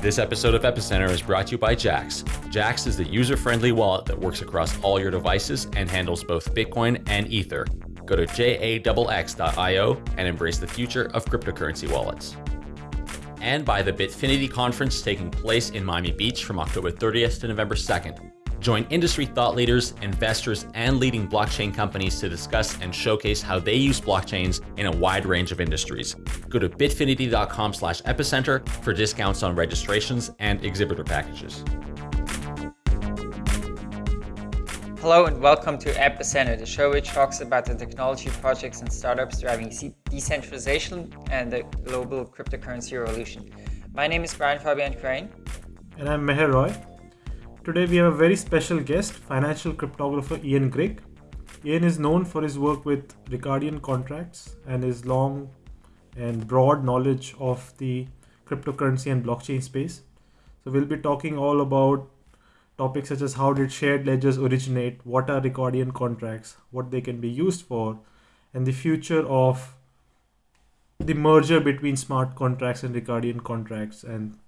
This episode of Epicenter is brought to you by Jaxx. Jaxx is the user-friendly wallet that works across all your devices and handles both Bitcoin and Ether. Go to jaxx.io and embrace the future of cryptocurrency wallets. And by the Bitfinity conference taking place in Miami Beach from October 30th to November 2nd. Join industry thought leaders, investors, and leading blockchain companies to discuss and showcase how they use blockchains in a wide range of industries. Go to bitfinity.com slash epicenter for discounts on registrations and exhibitor packages. Hello and welcome to Epicenter, the show which talks about the technology projects and startups driving decentralization and the global cryptocurrency revolution. My name is Brian Fabian Crain. And I'm Meher Roy. Today we have a very special guest, financial cryptographer Ian Grigg. Ian is known for his work with Ricardian contracts and his long and broad knowledge of the cryptocurrency and blockchain space. So we'll be talking all about topics such as how did shared ledgers originate, what are Ricardian contracts, what they can be used for, and the future of the merger between smart contracts and Ricardian contracts and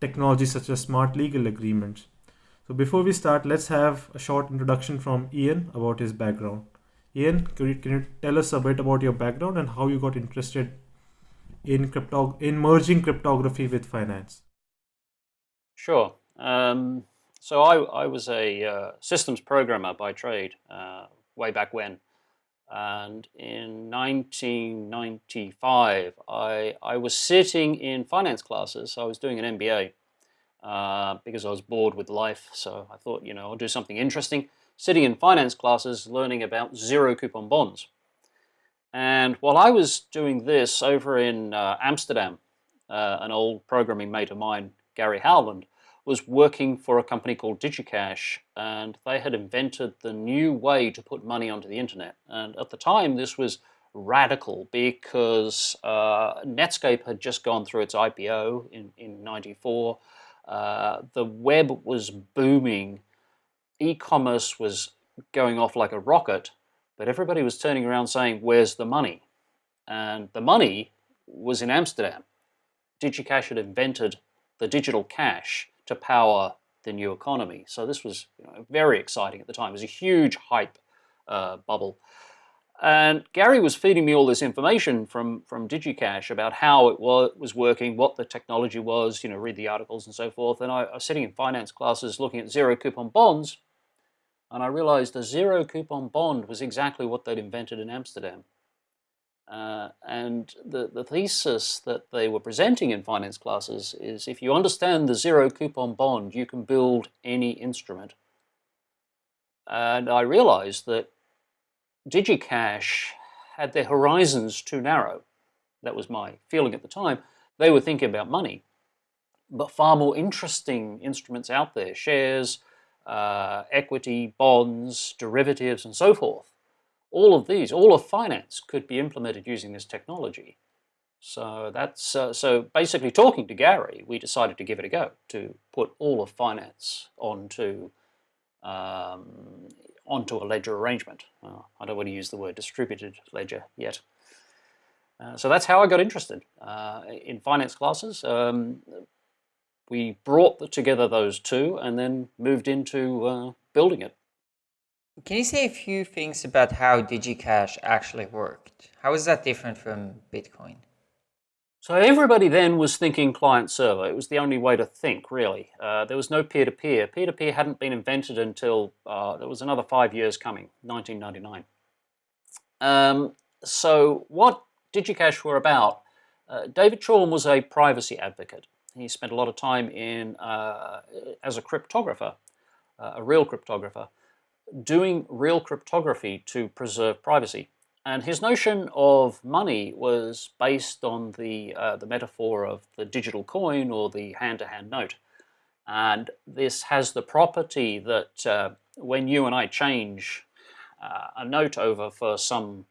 technologies such as smart legal agreements. So before we start, let's have a short introduction from Ian about his background. Ian, can you, can you tell us a bit about your background and how you got interested in crypto in merging cryptography with finance? Sure. Um, so I, I was a uh, systems programmer by trade uh, way back when. And in 1995, I, I was sitting in finance classes. I was doing an MBA uh, because I was bored with life. So I thought, you know, I'll do something interesting. Sitting in finance classes, learning about zero coupon bonds. And while I was doing this over in uh, Amsterdam, uh, an old programming mate of mine, Gary Howland, was working for a company called DigiCash, and they had invented the new way to put money onto the internet. And at the time, this was radical because uh, Netscape had just gone through its IPO in, in 94. Uh, the web was booming, e-commerce was going off like a rocket, but everybody was turning around saying, where's the money? And the money was in Amsterdam. DigiCash had invented the digital cash to power the new economy. So this was you know, very exciting at the time. It was a huge hype uh, bubble. And Gary was feeding me all this information from, from DigiCash about how it was was working, what the technology was, you know, read the articles and so forth. And I, I was sitting in finance classes looking at zero coupon bonds, and I realized a zero coupon bond was exactly what they'd invented in Amsterdam. Uh, and the, the thesis that they were presenting in finance classes is if you understand the zero coupon bond, you can build any instrument. And I realized that DigiCash had their horizons too narrow. That was my feeling at the time. They were thinking about money, but far more interesting instruments out there, shares, uh, equity, bonds, derivatives, and so forth. All of these, all of finance could be implemented using this technology. So that's uh, so basically talking to Gary, we decided to give it a go to put all of finance onto um, onto a ledger arrangement. Uh, I don't want to use the word distributed ledger yet. Uh, so that's how I got interested uh, in finance classes. Um, we brought together those two and then moved into uh, building it. Can you say a few things about how DigiCash actually worked? How is that different from Bitcoin? So everybody then was thinking client server. It was the only way to think, really. Uh, there was no peer-to-peer. Peer-to-peer hadn't been invented until uh, there was another five years coming, 1999. Um, so what DigiCash were about, uh, David Chaum was a privacy advocate. He spent a lot of time in uh, as a cryptographer, uh, a real cryptographer, doing real cryptography to preserve privacy. And his notion of money was based on the, uh, the metaphor of the digital coin or the hand-to-hand -hand note. And this has the property that uh, when you and I change uh, a note over for some,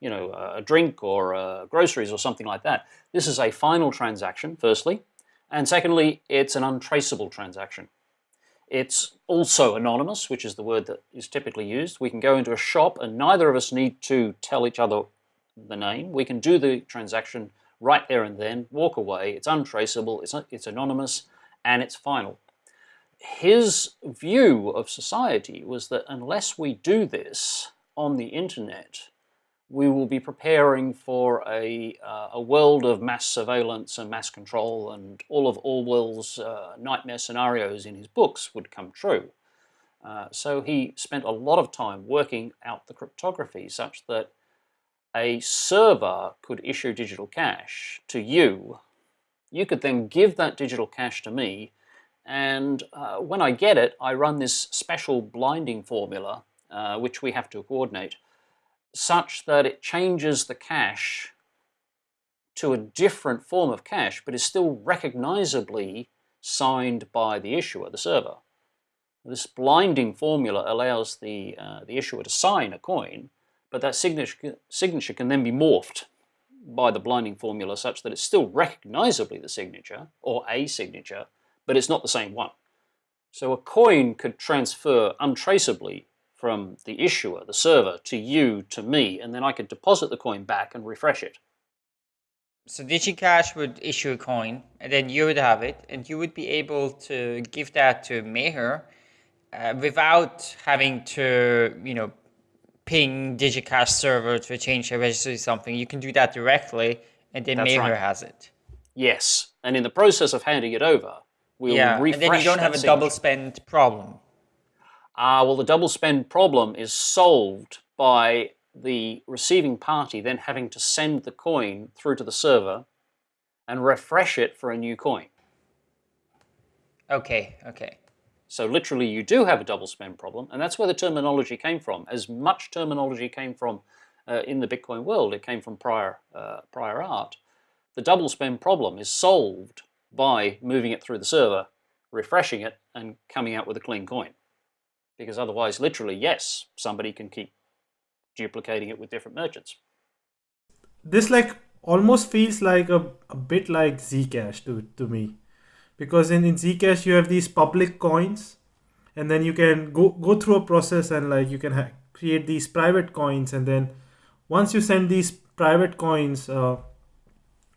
you know, a drink or uh, groceries or something like that, this is a final transaction, firstly. And secondly, it's an untraceable transaction. It's also anonymous, which is the word that is typically used. We can go into a shop and neither of us need to tell each other the name. We can do the transaction right there and then, walk away. It's untraceable, it's, it's anonymous, and it's final. His view of society was that unless we do this on the internet, we will be preparing for a, uh, a world of mass surveillance and mass control and all of Orwell's uh, nightmare scenarios in his books would come true. Uh, so he spent a lot of time working out the cryptography such that a server could issue digital cash to you. You could then give that digital cash to me and uh, when I get it, I run this special blinding formula, uh, which we have to coordinate, such that it changes the cash to a different form of cash, but is still recognizably signed by the issuer, the server. This blinding formula allows the, uh, the issuer to sign a coin, but that signature, signature can then be morphed by the blinding formula such that it's still recognizably the signature, or a signature, but it's not the same one. So a coin could transfer untraceably from the issuer, the server, to you, to me, and then I could deposit the coin back and refresh it. So DigiCash would issue a coin, and then you would have it, and you would be able to give that to Meher uh, without having to, you know, ping DigiCash server to change a register or something. You can do that directly, and then That's Meher right. has it. Yes, and in the process of handing it over, we'll yeah, refresh and then you don't have a double spend problem. Uh, well, the double spend problem is solved by the receiving party then having to send the coin through to the server and refresh it for a new coin. Okay, okay. So literally you do have a double spend problem, and that's where the terminology came from. As much terminology came from uh, in the Bitcoin world, it came from prior, uh, prior art. The double spend problem is solved by moving it through the server, refreshing it, and coming out with a clean coin because otherwise, literally, yes, somebody can keep duplicating it with different merchants. This like almost feels like a, a bit like Zcash to, to me because in, in Zcash you have these public coins and then you can go, go through a process and like you can create these private coins and then once you send these private coins uh,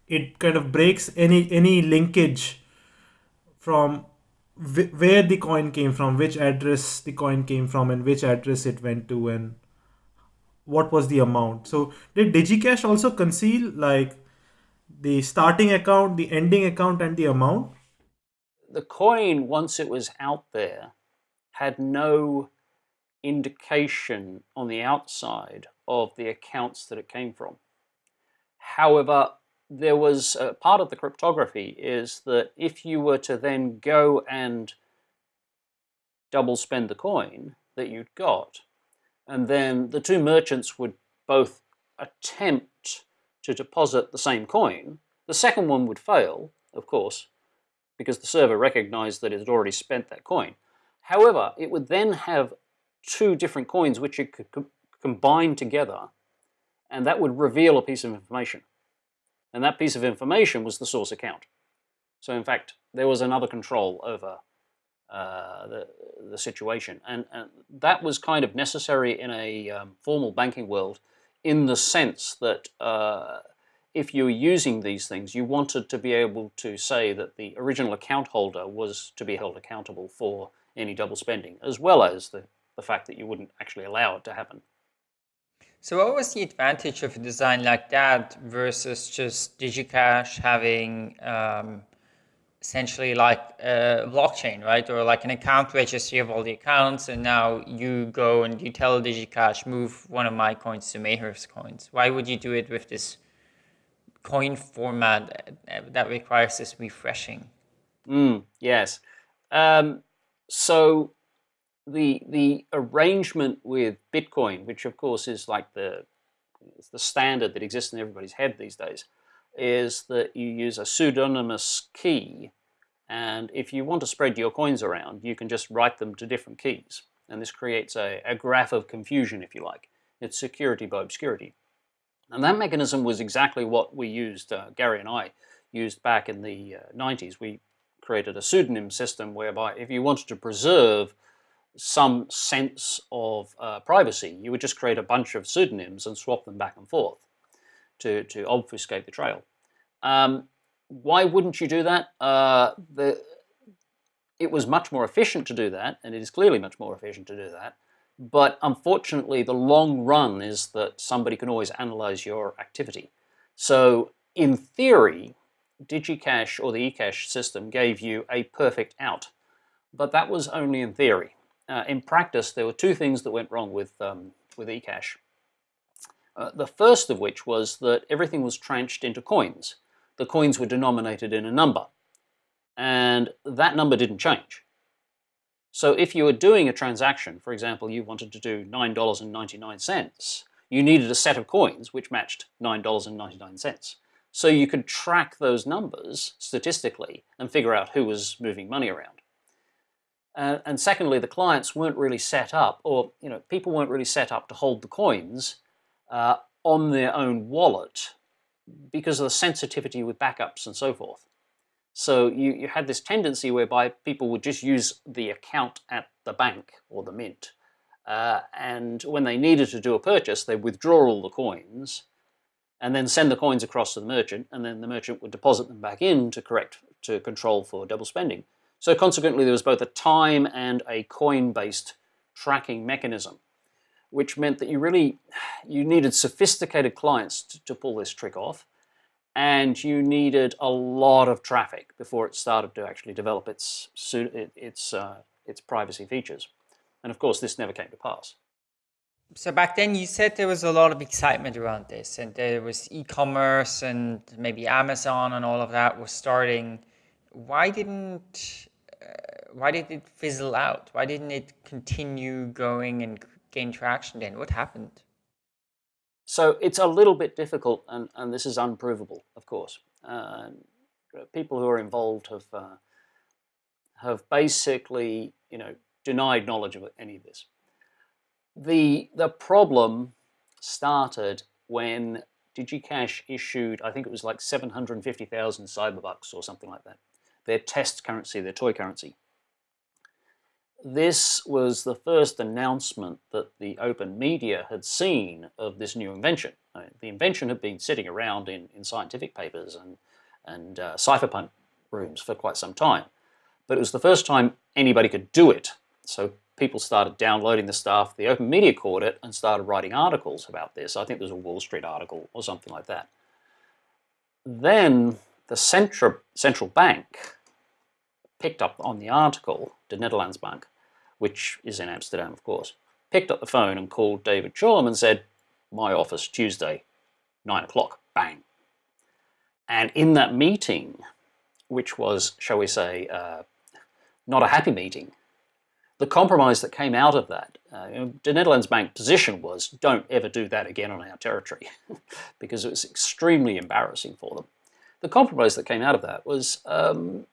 it kind of breaks any any linkage from where the coin came from, which address the coin came from, and which address it went to, and what was the amount. So did DigiCash also conceal like the starting account, the ending account, and the amount? The coin, once it was out there, had no indication on the outside of the accounts that it came from. However, there was part of the cryptography is that if you were to then go and double spend the coin that you'd got, and then the two merchants would both attempt to deposit the same coin, the second one would fail, of course, because the server recognized that it had already spent that coin. However, it would then have two different coins which it could co combine together, and that would reveal a piece of information. And that piece of information was the source account. So in fact, there was another control over uh, the, the situation. And, and, that was kind of necessary in a um, formal banking world in the sense that uh, if you were using these things, you wanted to be able to say that the original account holder was to be held accountable for any double spending, as well as the, the fact that you wouldn't actually allow it to happen. So what was the advantage of a design like that versus just DigiCash having um, essentially like a blockchain, right? Or like an account registry of all the accounts and now you go and you tell DigiCash, move one of my coins to Meher's coins. Why would you do it with this coin format that requires this refreshing? Mm, yes. Um, so the the arrangement with Bitcoin, which of course is like the the standard that exists in everybody's head these days, is that you use a pseudonymous key, and if you want to spread your coins around, you can just write them to different keys, and this creates a, a graph of confusion, if you like. It's security by obscurity, and that mechanism was exactly what we used. Uh, Gary and I used back in the uh, 90s. We created a pseudonym system whereby if you wanted to preserve some sense of uh, privacy. You would just create a bunch of pseudonyms and swap them back and forth to, to obfuscate the trail. Um, why wouldn't you do that? Uh, the, it was much more efficient to do that, and it is clearly much more efficient to do that. But unfortunately, the long run is that somebody can always analyze your activity. So in theory, DigiCash or the eCash system gave you a perfect out, but that was only in theory. Uh, in practice, there were two things that went wrong with, um, with eCash. Uh, the first of which was that everything was tranched into coins. The coins were denominated in a number, and that number didn't change. So if you were doing a transaction, for example, you wanted to do $9.99, you needed a set of coins which matched $9.99. So you could track those numbers statistically and figure out who was moving money around. Uh, and secondly, the clients weren't really set up, or you know, people weren't really set up to hold the coins uh, on their own wallet because of the sensitivity with backups and so forth. So you, you had this tendency whereby people would just use the account at the bank or the mint. Uh, and when they needed to do a purchase, they withdraw all the coins and then send the coins across to the merchant, and then the merchant would deposit them back in to correct to control for double spending. So consequently, there was both a time and a coin-based tracking mechanism, which meant that you really you needed sophisticated clients to, to pull this trick off, and you needed a lot of traffic before it started to actually develop its its uh, its privacy features. And of course, this never came to pass. So back then, you said there was a lot of excitement around this, and there was e-commerce and maybe Amazon and all of that was starting. Why didn't why did it fizzle out? Why didn't it continue going and gain traction? Then what happened? So it's a little bit difficult, and, and this is unprovable, of course. Uh, people who are involved have uh, have basically, you know, denied knowledge of any of this. The, the problem started when DigiCash issued, I think it was like 750,000 cyberbucks or something like that. Their test currency, their toy currency. This was the first announcement that the open media had seen of this new invention. the invention had been sitting around in, in scientific papers and, and uh, cypherpunk rooms for quite some time. But it was the first time anybody could do it. So people started downloading the stuff. The open media caught it and started writing articles about this. I think there's a Wall Street article or something like that. Then the central, central bank picked up on the article, the Netherlands Bank, which is in Amsterdam, of course, picked up the phone and called David Chaum and said, my office, Tuesday, 9 o'clock, bang. And in that meeting, which was, shall we say, uh, not a happy meeting, the compromise that came out of that, uh, the Netherlands Bank position was don't ever do that again on our territory because it was extremely embarrassing for them. The compromise that came out of that was um,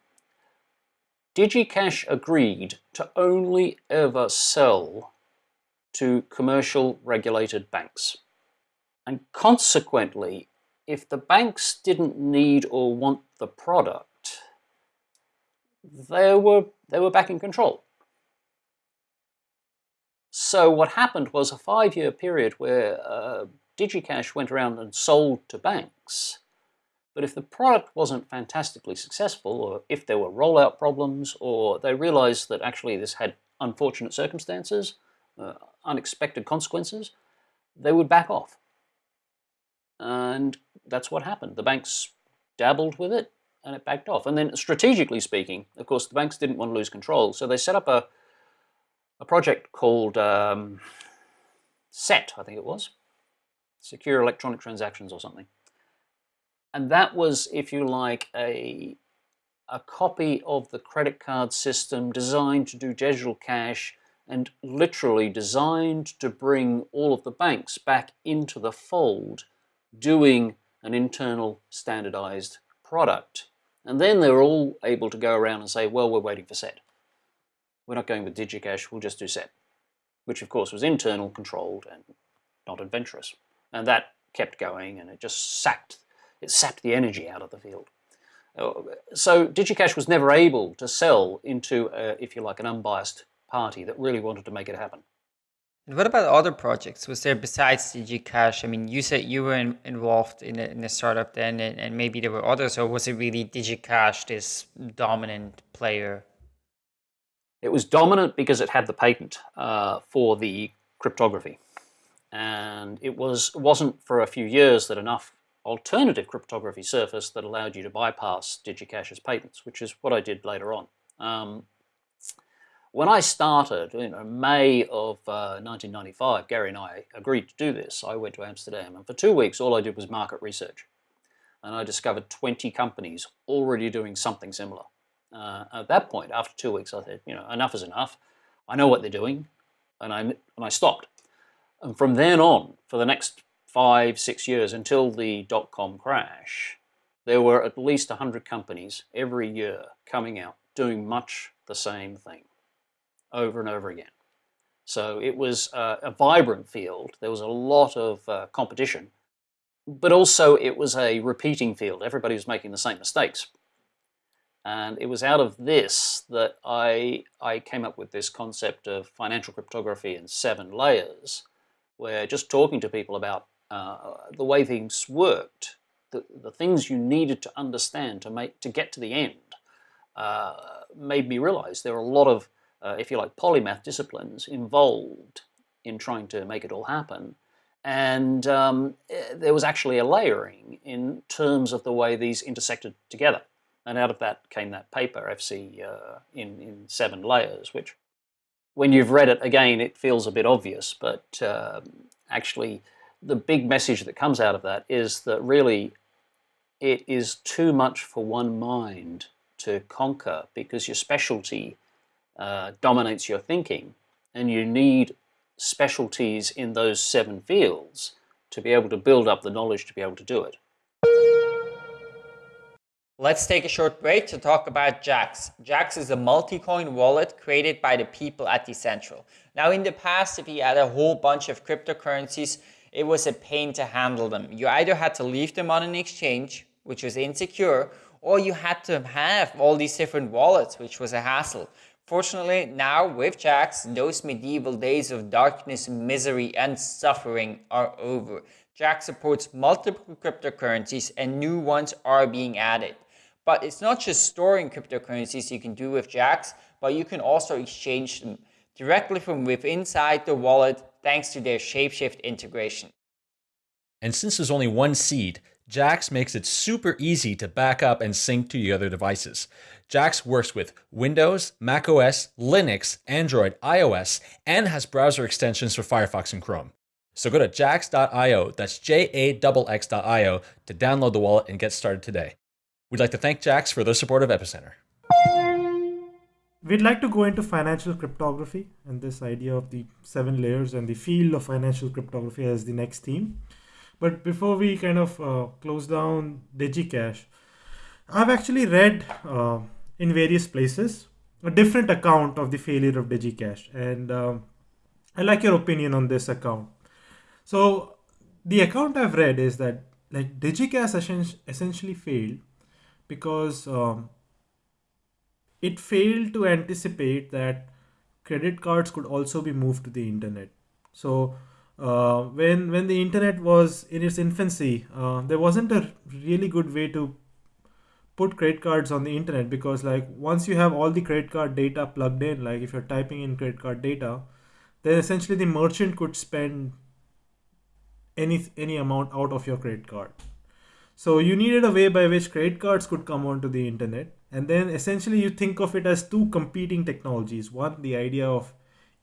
DigiCash agreed to only ever sell to commercial regulated banks. And consequently, if the banks didn't need or want the product, they were, they were back in control. So what happened was a five-year period where uh, DigiCash went around and sold to banks. But if the product wasn't fantastically successful, or if there were rollout problems, or they realized that actually this had unfortunate circumstances, uh, unexpected consequences, they would back off. And that's what happened. The banks dabbled with it, and it backed off. And then strategically speaking, of course, the banks didn't want to lose control, so they set up a a project called um, SET, I think it was, Secure Electronic Transactions or something. And that was, if you like, a, a copy of the credit card system designed to do digital cash and literally designed to bring all of the banks back into the fold doing an internal standardized product. And then they were all able to go around and say, well, we're waiting for SET we're not going with DigiCash, we'll just do SET, which of course was internal, controlled, and not adventurous. And that kept going, and it just sapped, it sapped the energy out of the field. Uh, so DigiCash was never able to sell into, a, if you like, an unbiased party that really wanted to make it happen. And what about other projects? Was there besides DigiCash? I mean, you said you were in, involved in a, in a startup then, and, and, maybe there were others, or was it really DigiCash, this dominant player? It was dominant because it had the patent uh, for the cryptography. And it was, wasn't for a few years that enough alternative cryptography surface that allowed you to bypass DigiCash's patents, which is what I did later on. Um, when I started, in May of uh, 1995, Gary and I agreed to do this. I went to Amsterdam, and for two weeks, all I did was market research. And I discovered 20 companies already doing something similar. Uh, at that point, after two weeks, I said, you know, enough is enough. I know what they're doing, and I, and I stopped. And from then on, for the next five, six years, until the dot-com crash, there were at least 100 companies every year coming out doing much the same thing over and over again. So it was uh, a vibrant field. There was a lot of uh, competition, but also it was a repeating field. Everybody was making the same mistakes. And it was out of this that I, I came up with this concept of financial cryptography in seven layers, where just talking to people about uh, the way things worked, the, the things you needed to understand to make to get to the end, uh, made me realize there are a lot of uh, if you like, polymath disciplines involved in trying to make it all happen. And um, eh, there was actually a layering in terms of the way these intersected together. And out of that came that paper, FC uh, in, in seven layers, which when you've read it again, it feels a bit obvious, but uh, actually the big message that comes out of that is that really it is too much for one mind to conquer because your specialty uh, dominates your thinking and you need specialties in those seven fields to be able to build up the knowledge to be able to do it. Let's take a short break to talk about Jaxx. Jaxx is a multi-coin wallet created by the people at Decentral. Now in the past, if you had a whole bunch of cryptocurrencies, it was a pain to handle them. You either had to leave them on an exchange, which was insecure, or you had to have all these different wallets, which was a hassle. Fortunately, now with Jaxx, those medieval days of darkness, misery, and suffering are over. Jaxx supports multiple cryptocurrencies and new ones are being added. But it's not just storing cryptocurrencies you can do with Jaxx, but you can also exchange them directly from within inside the wallet thanks to their Shapeshift integration. And since there's only one seed, Jaxx makes it super easy to back up and sync to your other devices. Jaxx works with Windows, macOS, Linux, Android, iOS, and has browser extensions for Firefox and Chrome. So go to jaxx.io, that's J-A-X-X.io, to download the wallet and get started today. We'd like to thank Jaxx for their support of Epicenter. We'd like to go into financial cryptography and this idea of the seven layers and the field of financial cryptography as the next theme. But before we kind of uh, close down DigiCash, I've actually read uh, in various places a different account of the failure of DigiCash, and um, I like your opinion on this account. So the account I've read is that like DigiCash essentially failed because um, it failed to anticipate that credit cards could also be moved to the internet. So uh, when when the internet was in its infancy, uh, there wasn't a really good way to put credit cards on the internet because like once you have all the credit card data plugged in, like if you're typing in credit card data, then essentially the merchant could spend any any amount out of your credit card. So you needed a way by which credit cards could come onto the internet. And then essentially you think of it as two competing technologies. One, the idea of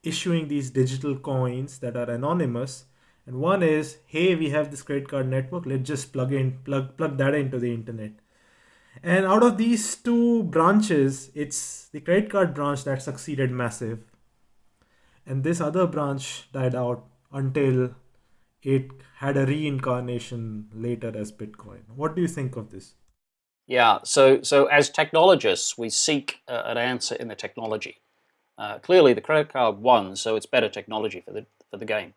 issuing these digital coins that are anonymous. And one is hey we have this credit card network. Let's just plug in plug plug that into the internet. And out of these two branches it's the credit card branch that succeeded massive. And this other branch died out until it had a reincarnation later as bitcoin. What do you think of this yeah so so as technologists we seek uh, an answer in the technology uh, clearly, the credit card won, so it's better technology for the for the game.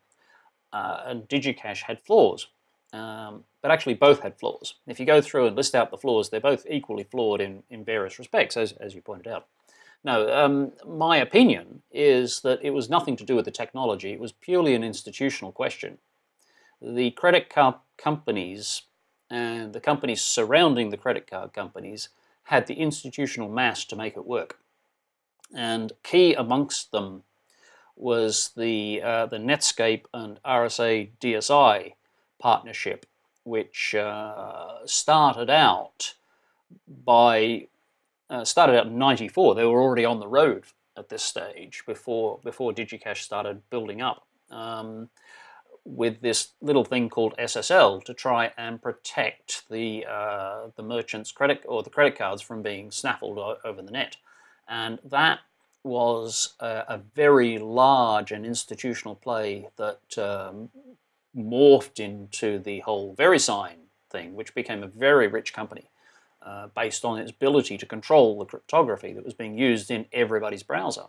Uh, and DigiCash had flaws, um, but actually both had flaws. If you go through and list out the flaws, they're both equally flawed in, in various respects, as, as you pointed out. No, um, my opinion is that it was nothing to do with the technology. It was purely an institutional question. The credit card companies and the companies surrounding the credit card companies had the institutional mass to make it work. And key amongst them was the, uh, the Netscape and RSA DSI partnership, which uh, started out by uh, started out in 94. They were already on the road at this stage before, before DigiCash started building up. Um, with this little thing called SSL to try and protect the uh, the merchant's credit or the credit cards from being snaffled over the net, and that was a, a very large and institutional play that um, morphed into the whole VeriSign thing, which became a very rich company uh, based on its ability to control the cryptography that was being used in everybody's browser.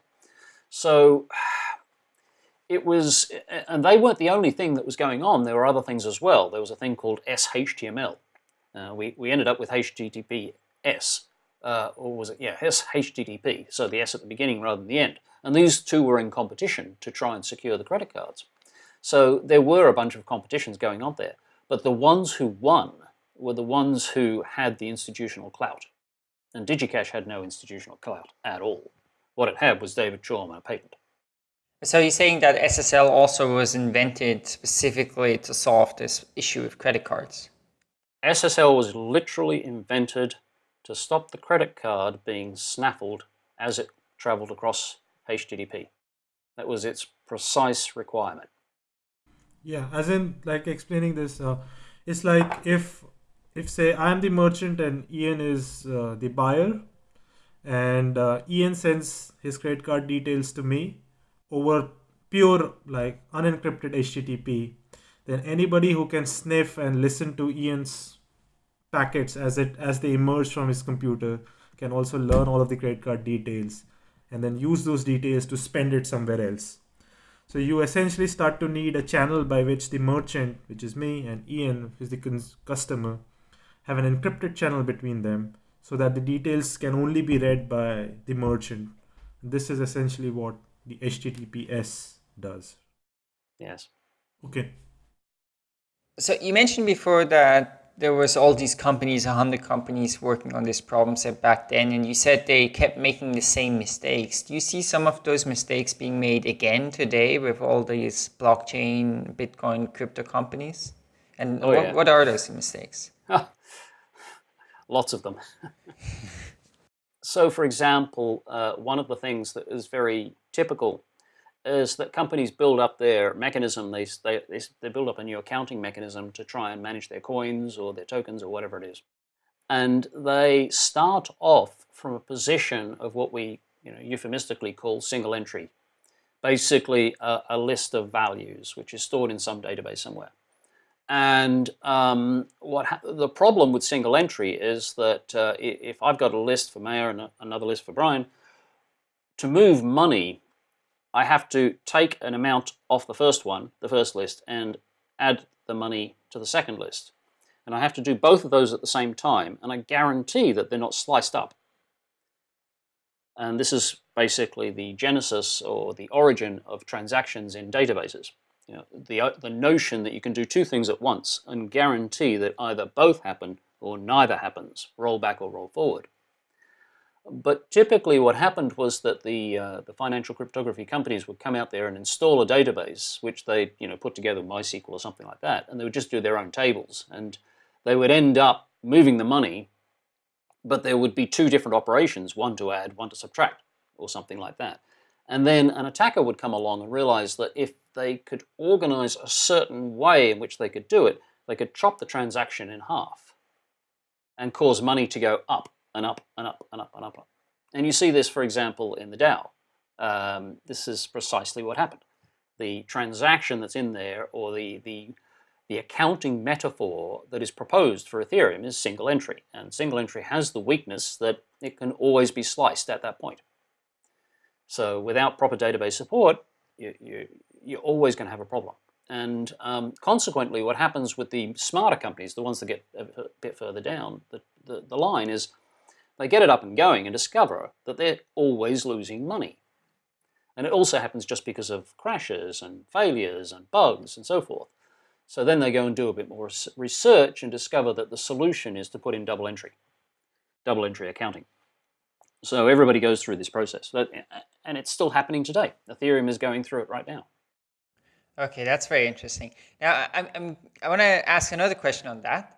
So it was, and they weren't the only thing that was going on. There were other things as well. There was a thing called SHTML. Uh, we, we ended up with HTTPS, uh, or was it, yeah, HTTP, so the S at the beginning rather than the end. And these two were in competition to try and secure the credit cards. So there were a bunch of competitions going on there, but the ones who won were the ones who had the institutional clout. And DigiCash had no institutional clout at all. What it had was David Chaum and a patent. So you're saying that SSL also was invented specifically to solve this issue with credit cards? SSL was literally invented to stop the credit card being snaffled as it traveled across HTTP. That was its precise requirement. Yeah, as in like explaining this, uh, it's like if if say I'm the merchant and Ian is uh, the buyer, and uh, Ian sends his credit card details to me, over pure like unencrypted HTTP, then anybody who can sniff and listen to Ian's packets as it as they emerge from his computer can also learn all of the credit card details and then use those details to spend it somewhere else. So you essentially start to need a channel by which the merchant, which is me, and Ian, who's the customer, have an encrypted channel between them so that the details can only be read by the merchant. This is essentially what the HTTPS does. Yes. Okay. So you mentioned before that there was all these companies, 100 companies working on this problem set back then, and you said they kept making the same mistakes. Do you see some of those mistakes being made again today with all these blockchain, Bitcoin, crypto companies? And oh, what, yeah. what are those mistakes? Lots of them. So for example, uh, one of the things that is very typical is that companies build up their mechanism, they, they, they build up a new accounting mechanism to try and manage their coins or their tokens or whatever it is. And they start off from a position of what we you know, euphemistically call single entry. Basically a, a list of values which is stored in some database somewhere. And um, what the problem with single entry is that uh, if I've got a list for Mayor and another list for Brian, to move money, I have to take an amount off the first one, the first list, and add the money to the second list. And I have to do both of those at the same time, and I guarantee that they're not sliced up. And this is basically the genesis or the origin of transactions in databases. You know, the, uh, the notion that you can do two things at once and guarantee that either both happen or neither happens, roll back or roll forward. But typically what happened was that the, uh, the financial cryptography companies would come out there and install a database, which they you know, put together MySQL or something like that, and they would just do their own tables. And they would end up moving the money, but there would be two different operations, one to add, one to subtract, or something like that. And then an attacker would come along and realize that if they could organize a certain way in which they could do it, they could chop the transaction in half and cause money to go up and up and up and up and up. And you see this, for example, in the DAO. Um, this is precisely what happened. The transaction that's in there or the, the, the accounting metaphor that is proposed for Ethereum is single entry. And single entry has the weakness that it can always be sliced at that point. So without proper database support, you, you, you're always going to have a problem. And um, consequently, what happens with the smarter companies, the ones that get a bit further down the, the, the line is they get it up and going and discover that they're always losing money. And it also happens just because of crashes and failures and bugs and so forth. So then they go and do a bit more research and discover that the solution is to put in double entry, double entry accounting. So everybody goes through this process, and it's still happening today. Ethereum is going through it right now. Okay, that's very interesting. Now, I'm, I'm, I want to ask another question on that.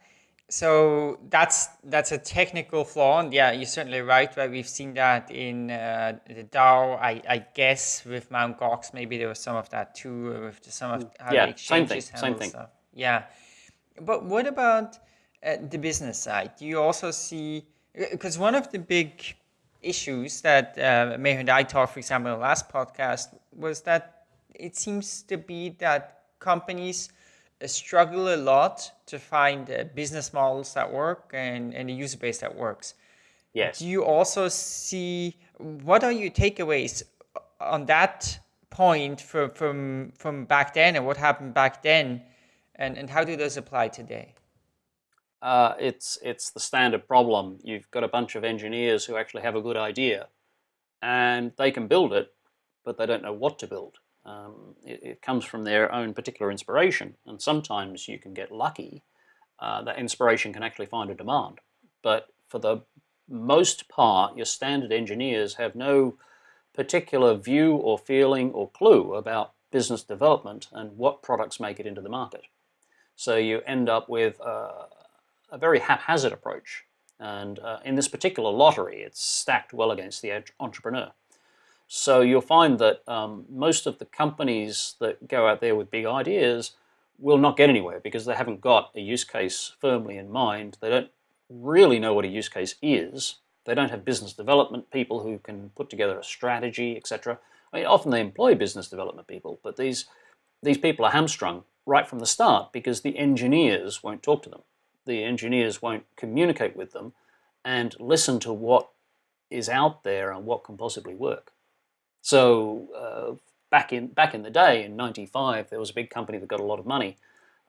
So that's that's a technical flaw, and yeah, you're certainly right. Right, we've seen that in uh, the DAO. I, I guess with Mount Gox, maybe there was some of that too, with some of how yeah, the exchanges same thing, same thing. stuff. Yeah, but what about uh, the business side? Do you also see because one of the big issues that uh, Meher and I talked, for example, in the last podcast, was that it seems to be that companies uh, struggle a lot to find uh, business models that work and, and a user base that works. Yes. Do you also see, what are your takeaways on that point from, from, from back then and what happened back then and, and how do those apply today? Uh, it's, it's the standard problem. You've got a bunch of engineers who actually have a good idea and they can build it, but they don't know what to build. Um, it, it, comes from their own particular inspiration, and sometimes you can get lucky uh, that inspiration can actually find a demand. But for the most part, your standard engineers have no particular view or feeling or clue about business development and what products make it into the market. So you end up with a very haphazard approach. And uh, in this particular lottery, it's stacked well against the entrepreneur. So you'll find that um, most of the companies that go out there with big ideas will not get anywhere because they haven't got a use case firmly in mind. They don't really know what a use case is. They don't have business development people who can put together a strategy, etc. I mean, often they employ business development people, but these, these people are hamstrung right from the start because the engineers won't talk to them. The engineers won't communicate with them and listen to what is out there and what can possibly work. So uh, back in back in the day, in '95, there was a big company that got a lot of money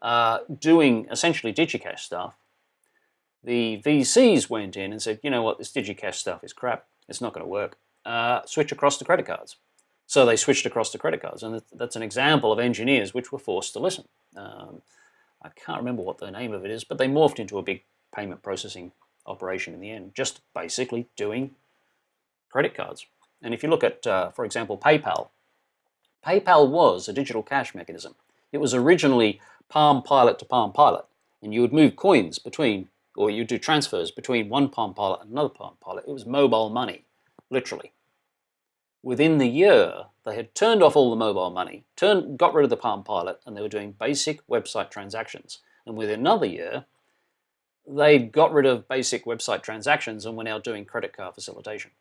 uh, doing essentially DigiCash stuff. The VCs went in and said, you know what, this DigiCash stuff is crap. It's not going to work. Uh, switch across to credit cards. So they switched across to credit cards, and that's an example of engineers which were forced to listen. Um, I can't remember what the name of it is, but they morphed into a big payment processing operation in the end, just basically doing credit cards. And if you look at, uh, for example, PayPal, PayPal was a digital cash mechanism. It was originally Palm Pilot to Palm Pilot, and you would move coins between, or you'd do transfers between one Palm Pilot and another Palm Pilot. It was mobile money, literally. Within the year, they had turned off all the mobile money, turned, got rid of the Palm Pilot, and they were doing basic website transactions. And within another year, they got rid of basic website transactions and were now doing credit card facilitation.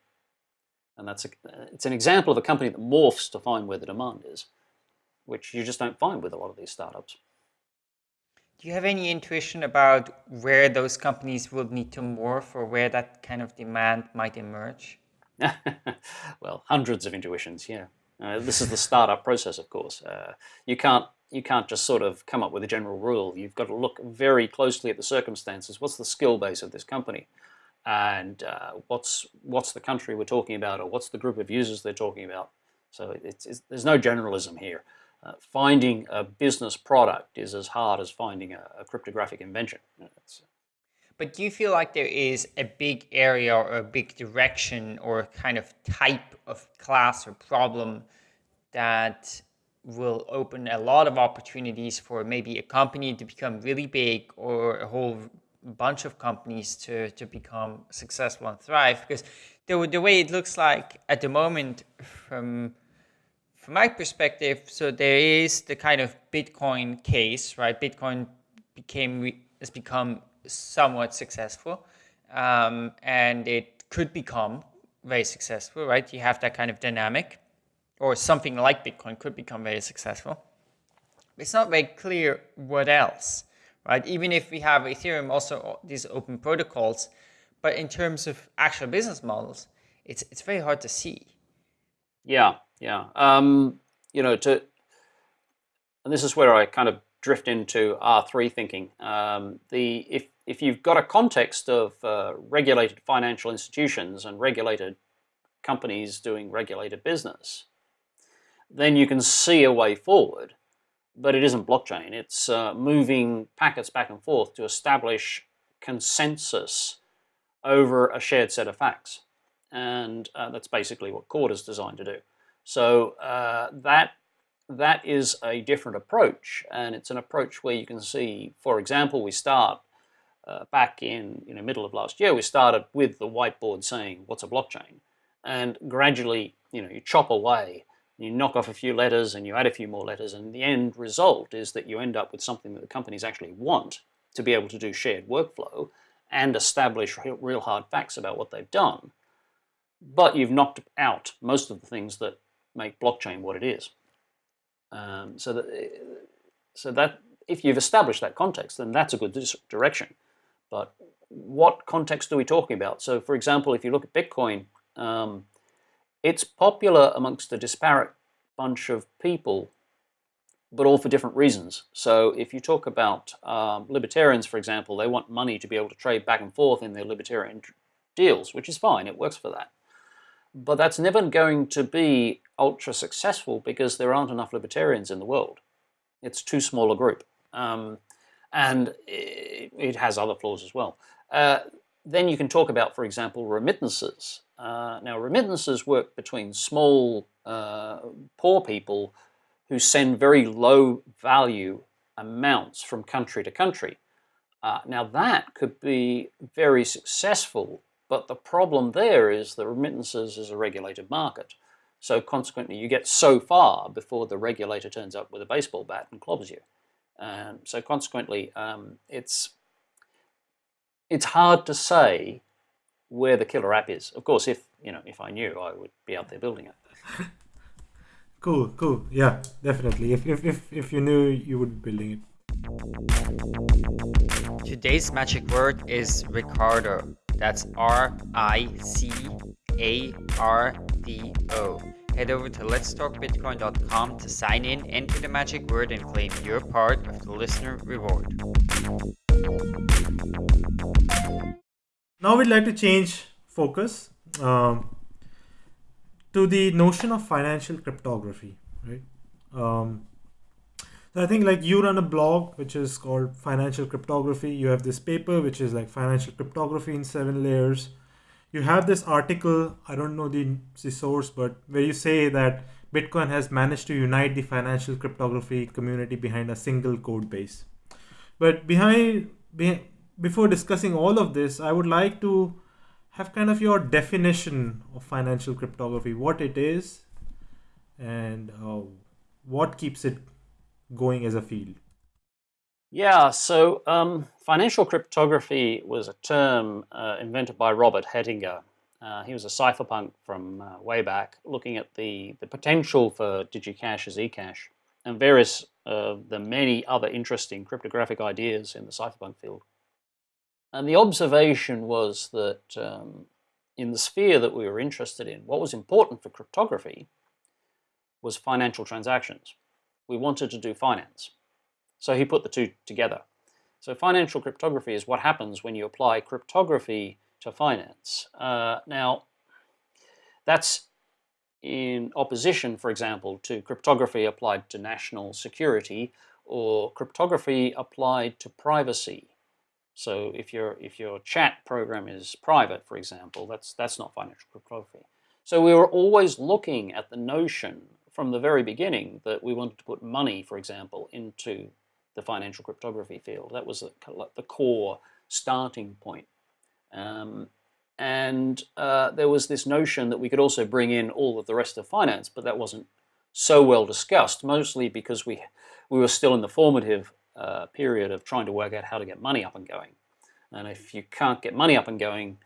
And that's a, it's an example of a company that morphs to find where the demand is, which you just don't find with a lot of these startups. Do you have any intuition about where those companies will need to morph or where that kind of demand might emerge? well, hundreds of intuitions, yeah. Uh, this is the startup process, of course. Uh, you can't you can't just sort of come up with a general rule. You've got to look very closely at the circumstances. What's the skill base of this company? And uh, what's what's the country we're talking about or what's the group of users they're talking about. So it's, it's, there's no generalism here. Uh, finding a business product is as hard as finding a, a cryptographic invention. It's, but do you feel like there is a big area or a big direction or kind of type of class or problem that will open a lot of opportunities for maybe a company to become really big or a whole bunch of companies to, to become successful and thrive because the, the way it looks like at the moment from from my perspective so there is the kind of bitcoin case right? Bitcoin became has become somewhat successful um, and it could become very successful right? You have that kind of dynamic or something like bitcoin could become very successful. It's not very clear what else right? Even if we have Ethereum also these open protocols, but in terms of actual business models, it's it's very hard to see. Yeah, yeah. Um, you know, to and this is where I kind of drift into R three thinking. Um, the if if you've got a context of uh, regulated financial institutions and regulated companies doing regulated business, then you can see a way forward but it isn't blockchain. It's uh, moving packets back and forth to establish consensus over a shared set of facts. and uh, that's basically what Corda is designed to do. So uh, that that is a different approach, and it's an approach where you can see, for example, we start uh, back in you know middle of last year, we started with the whiteboard saying what's a blockchain, and gradually you know you chop away, you knock off a few letters, and you add a few more letters, and the end result is that you end up with something that the companies actually want to be able to do shared workflow and establish real hard facts about what they've done. But you've knocked out most of the things that make blockchain what it is. Um, so that, so that if you've established that context, then that's a good direction. But what context are we talking about? So for example, if you look at Bitcoin, um, it's popular amongst a disparate bunch of people, but all for different reasons. So if you talk about um, libertarians, for example, they want money to be able to trade back and forth in their libertarian deals, which is fine, it works for that. But that's never going to be ultra successful because there aren't enough libertarians in the world. It's too small a group. Um, and it, has other flaws as well. Uh, then you can talk about, for example, remittances. Uh, now, remittances work between small, uh, poor people who send very low value amounts from country to country. Uh, now, that could be very successful but the problem there is the remittances is a regulated market. So consequently, you get so far before the regulator turns up with a baseball bat and clobbers you. Um, so consequently, um, it's it's hard to say where the killer app is. Of course, if you know, if I knew, I would be out there building it. cool, cool. Yeah, definitely. If if if, if you knew, you would be building it. Today's magic word is Ricardo. That's R-I-C-A-R-D-O. Head over to letstalkbitcoin.com to sign in, enter the magic word, and claim your part of the listener reward. Now we'd like to change focus um, to the notion of financial cryptography, right? Um, I think like you run a blog which is called Financial Cryptography. You have this paper which is like Financial Cryptography in seven layers. You have this article, I don't know the, the source, but where you say that Bitcoin has managed to unite the financial cryptography community behind a single code base. But behind, be, before discussing all of this, I would like to have kind of your definition of financial cryptography, what it is, and uh, what keeps it going as a field? Yeah, so um, financial cryptography was a term uh, invented by Robert Hettinga. Uh, he was a cypherpunk from uh, way back, looking at the, the potential for DigiCash as eCash and various of the many other interesting cryptographic ideas in the cypherpunk field. And the observation was that um, in the sphere that we were interested in, what was important for cryptography was financial transactions we wanted to do finance. So he put the two together. So financial cryptography is what happens when you apply cryptography to finance. Uh, now, that's in opposition, for example, to cryptography applied to national security or cryptography applied to privacy. So if your if your chat program is private, for example, that's that's not financial cryptography. So we were always looking at the notion from the very beginning that we wanted to put money, for example, into the financial cryptography field. That was the core starting point. Um, and uh, there was this notion that we could also bring in all of the rest of finance, but that wasn't so well discussed, mostly because we, we were still in the formative uh, period of trying to work out how to get money up and going. And if you can't get money up and going,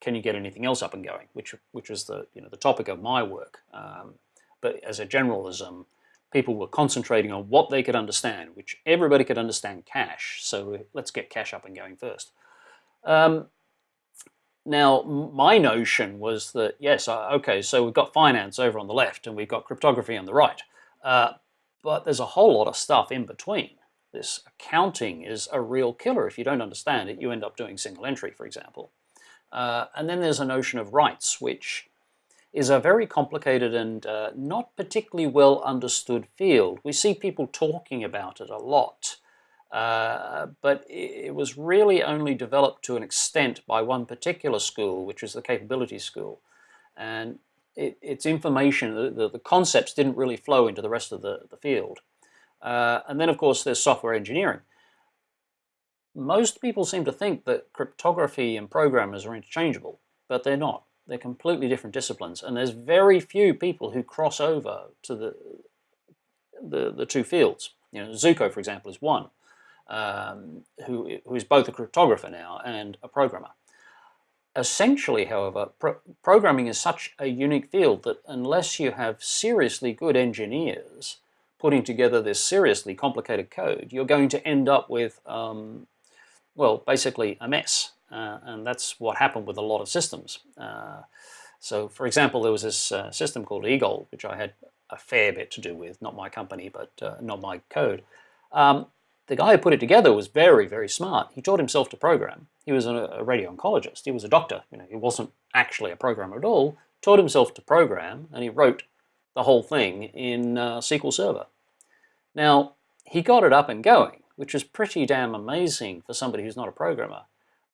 can you get anything else up and going? Which, which was the, you know, the topic of my work. Um, but as a generalism, people were concentrating on what they could understand, which everybody could understand cash. So let's get cash up and going first. Um, now, my notion was that, yes, okay, so we've got finance over on the left and we've got cryptography on the right. Uh, but there's a whole lot of stuff in between. This accounting is a real killer. If you don't understand it, you end up doing single entry, for example. Uh, and then there's a notion of rights, which is a very complicated and uh, not particularly well understood field. We see people talking about it a lot, Uh, but it was really only developed to an extent by one particular school, which is the capability school. And it, its information, the, the, the, concepts didn't really flow into the rest of the, the field. Uh, and then, of course, there's software engineering. Most people seem to think that cryptography and programmers are interchangeable, but they're not. They're completely different disciplines, and there's very few people who cross over to the, the, the two fields. You know, Zooko, for example, is one um, who, who is both a cryptographer now and a programmer. Essentially, however, pro programming is such a unique field that unless you have seriously good engineers putting together this seriously complicated code, you're going to end up with, um, well, basically a mess. Uh, and that's what happened with a lot of systems. Uh, so, for example, there was this uh, system called eGold, which I had a fair bit to do with, not my company, but uh, not my code. Um, the guy who put it together was very, very smart. He taught himself to program. He was a, a radio oncologist. He was a doctor. You know, he wasn't actually a programmer at all. Taught himself to program, and he wrote the whole thing in uh, SQL Server. Now, he got it up and going, which is pretty damn amazing for somebody who's not a programmer.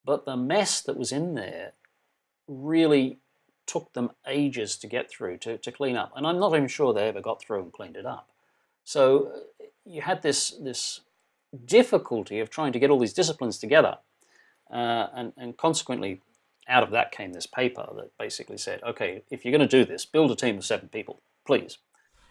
But the mess that was in there really took them ages to get through, to, to clean up. And I'm not even sure they ever got through and cleaned it up. So uh, you had this, this difficulty of trying to get all these disciplines together. Uh, and, and consequently, out of that came this paper that basically said, okay, if you're going to do this, build a team of seven people, please.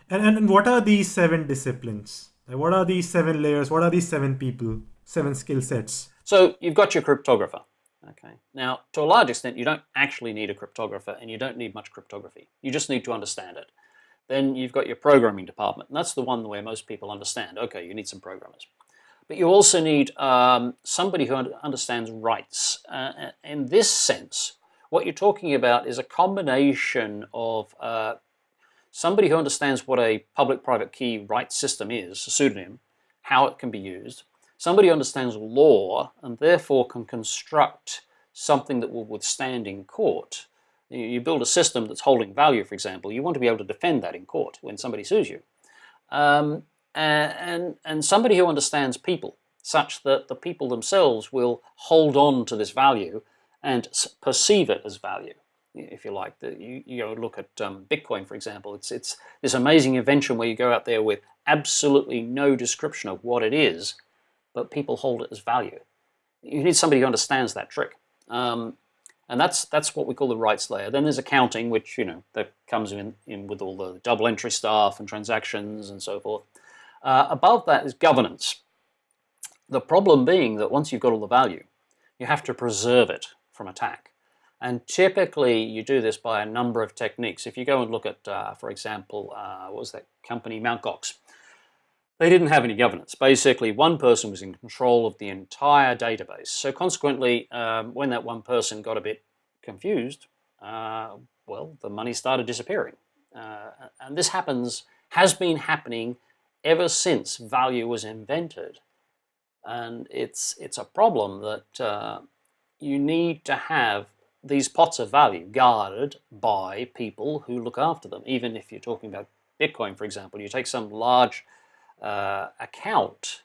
And, and, and what are these seven disciplines? What are these seven layers? What are these seven people, seven skill sets? So you've got your cryptographer. Okay. Now, to a large extent, you don't actually need a cryptographer and you don't need much cryptography. You just need to understand it. Then you've got your programming department, and that's the one where most people understand. Okay, you need some programmers. But you also need um, somebody who understands rights. Uh, in this sense, what you're talking about is a combination of uh, somebody who understands what a public-private key rights system is, a pseudonym, how it can be used, somebody who understands law and therefore can construct something that will withstand in court. You build a system that's holding value, for example, you want to be able to defend that in court when somebody sues you. Um, and, and somebody who understands people such that the people themselves will hold on to this value and perceive it as value, if you like. The, you, you know, look at um, Bitcoin, for example. It's, it's this amazing invention where you go out there with absolutely no description of what it is, but people hold it as value. You need somebody who understands that trick. Um, and that's that's what we call the rights layer. Then there's accounting, which you know that comes in, in with all the double entry stuff and transactions and so forth. Uh, above that is governance. The problem being that once you've got all the value, you have to preserve it from attack. And typically you do this by a number of techniques. If you go and look at, uh, for example, uh, what was that company, Mt. Gox, they didn't have any governance. Basically, one person was in control of the entire database. So consequently, um, when that one person got a bit confused, uh, well, the money started disappearing. Uh, and this happens, has been happening ever since value was invented. And it's, it's a problem that uh, you need to have these pots of value guarded by people who look after them. Even if you're talking about Bitcoin, for example, you take some large uh, account,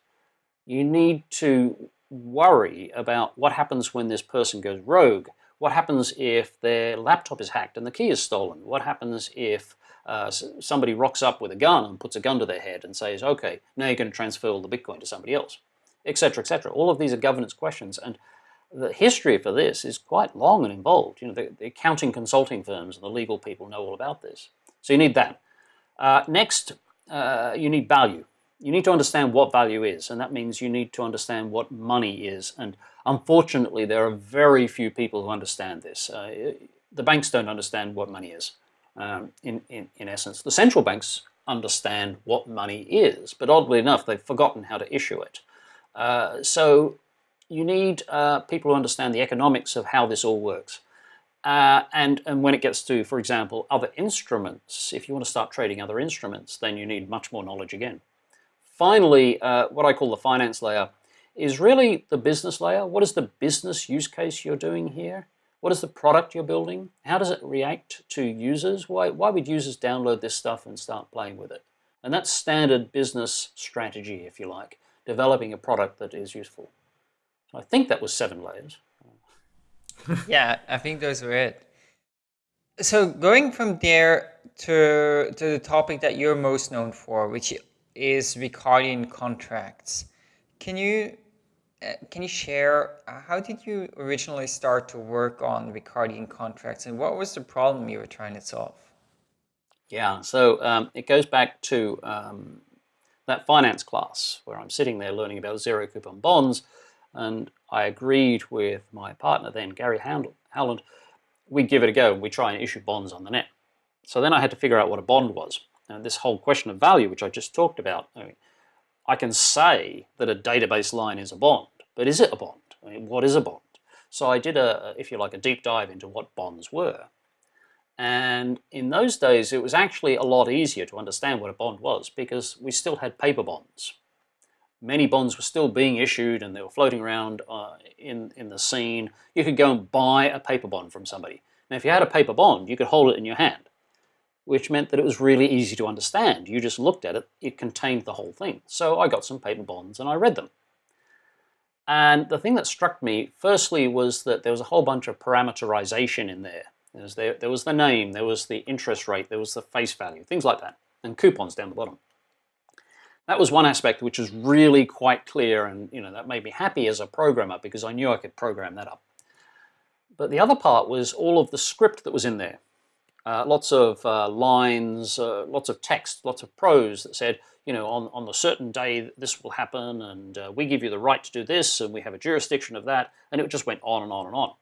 you need to worry about what happens when this person goes rogue. What happens if their laptop is hacked and the key is stolen? What happens if uh, somebody rocks up with a gun and puts a gun to their head and says, okay, now you're going to transfer all the Bitcoin to somebody else, etc., etc. All of these are governance questions, and the history for this is quite long and involved. You know, the, the accounting consulting firms and the legal people know all about this. So you need that. Uh, next, uh, you need value. You need to understand what value is, and that means you need to understand what money is. And unfortunately, there are very few people who understand this. Uh, the banks don't understand what money is um, in, in, in essence. The central banks understand what money is, but oddly enough, they've forgotten how to issue it. Uh, so you need uh, people who understand the economics of how this all works. Uh, and, and when it gets to, for example, other instruments, if you want to start trading other instruments, then you need much more knowledge again. Finally, uh, what I call the finance layer is really the business layer. What is the business use case you're doing here? What is the product you're building? How does it react to users? Why, why would users download this stuff and start playing with it? And that's standard business strategy, if you like. developing a product that is useful. I think that was seven layers. yeah, I think those were it. So going from there to, to the topic that you're most known for, which is Ricardian contracts. Can you uh, can you share uh, how did you originally start to work on Ricardian contracts and what was the problem you were trying to solve? Yeah, so um, it goes back to um, that finance class where I'm sitting there learning about zero coupon bonds and I agreed with my partner then, Gary Howland, we'd give it a go and we try and issue bonds on the net. So then I had to figure out what a bond was. And this whole question of value, which I just talked about, I, mean, I can say that a database line is a bond, but is it a bond? I mean, what is a bond? So I did a, if you like, a deep dive into what bonds were. And in those days, it was actually a lot easier to understand what a bond was because we still had paper bonds. Many bonds were still being issued and they were floating around uh, in, in the scene. You could go and buy a paper bond from somebody. Now, if you had a paper bond, you could hold it in your hand which meant that it was really easy to understand. You just looked at it, it contained the whole thing. So I got some paper bonds and I read them. And the thing that struck me, firstly, was that there was a whole bunch of parameterization in there. There was, there, there was the name, there was the interest rate, there was the face value, things like that, and coupons down the bottom. That was one aspect which was really quite clear and you know that made me happy as a programmer because I knew I could program that up. But the other part was all of the script that was in there. Uh, lots of uh, lines, uh, lots of text, lots of prose that said, you know, on, on a certain day this will happen and uh, we give you the right to do this and we have a jurisdiction of that and it just went on and on and on.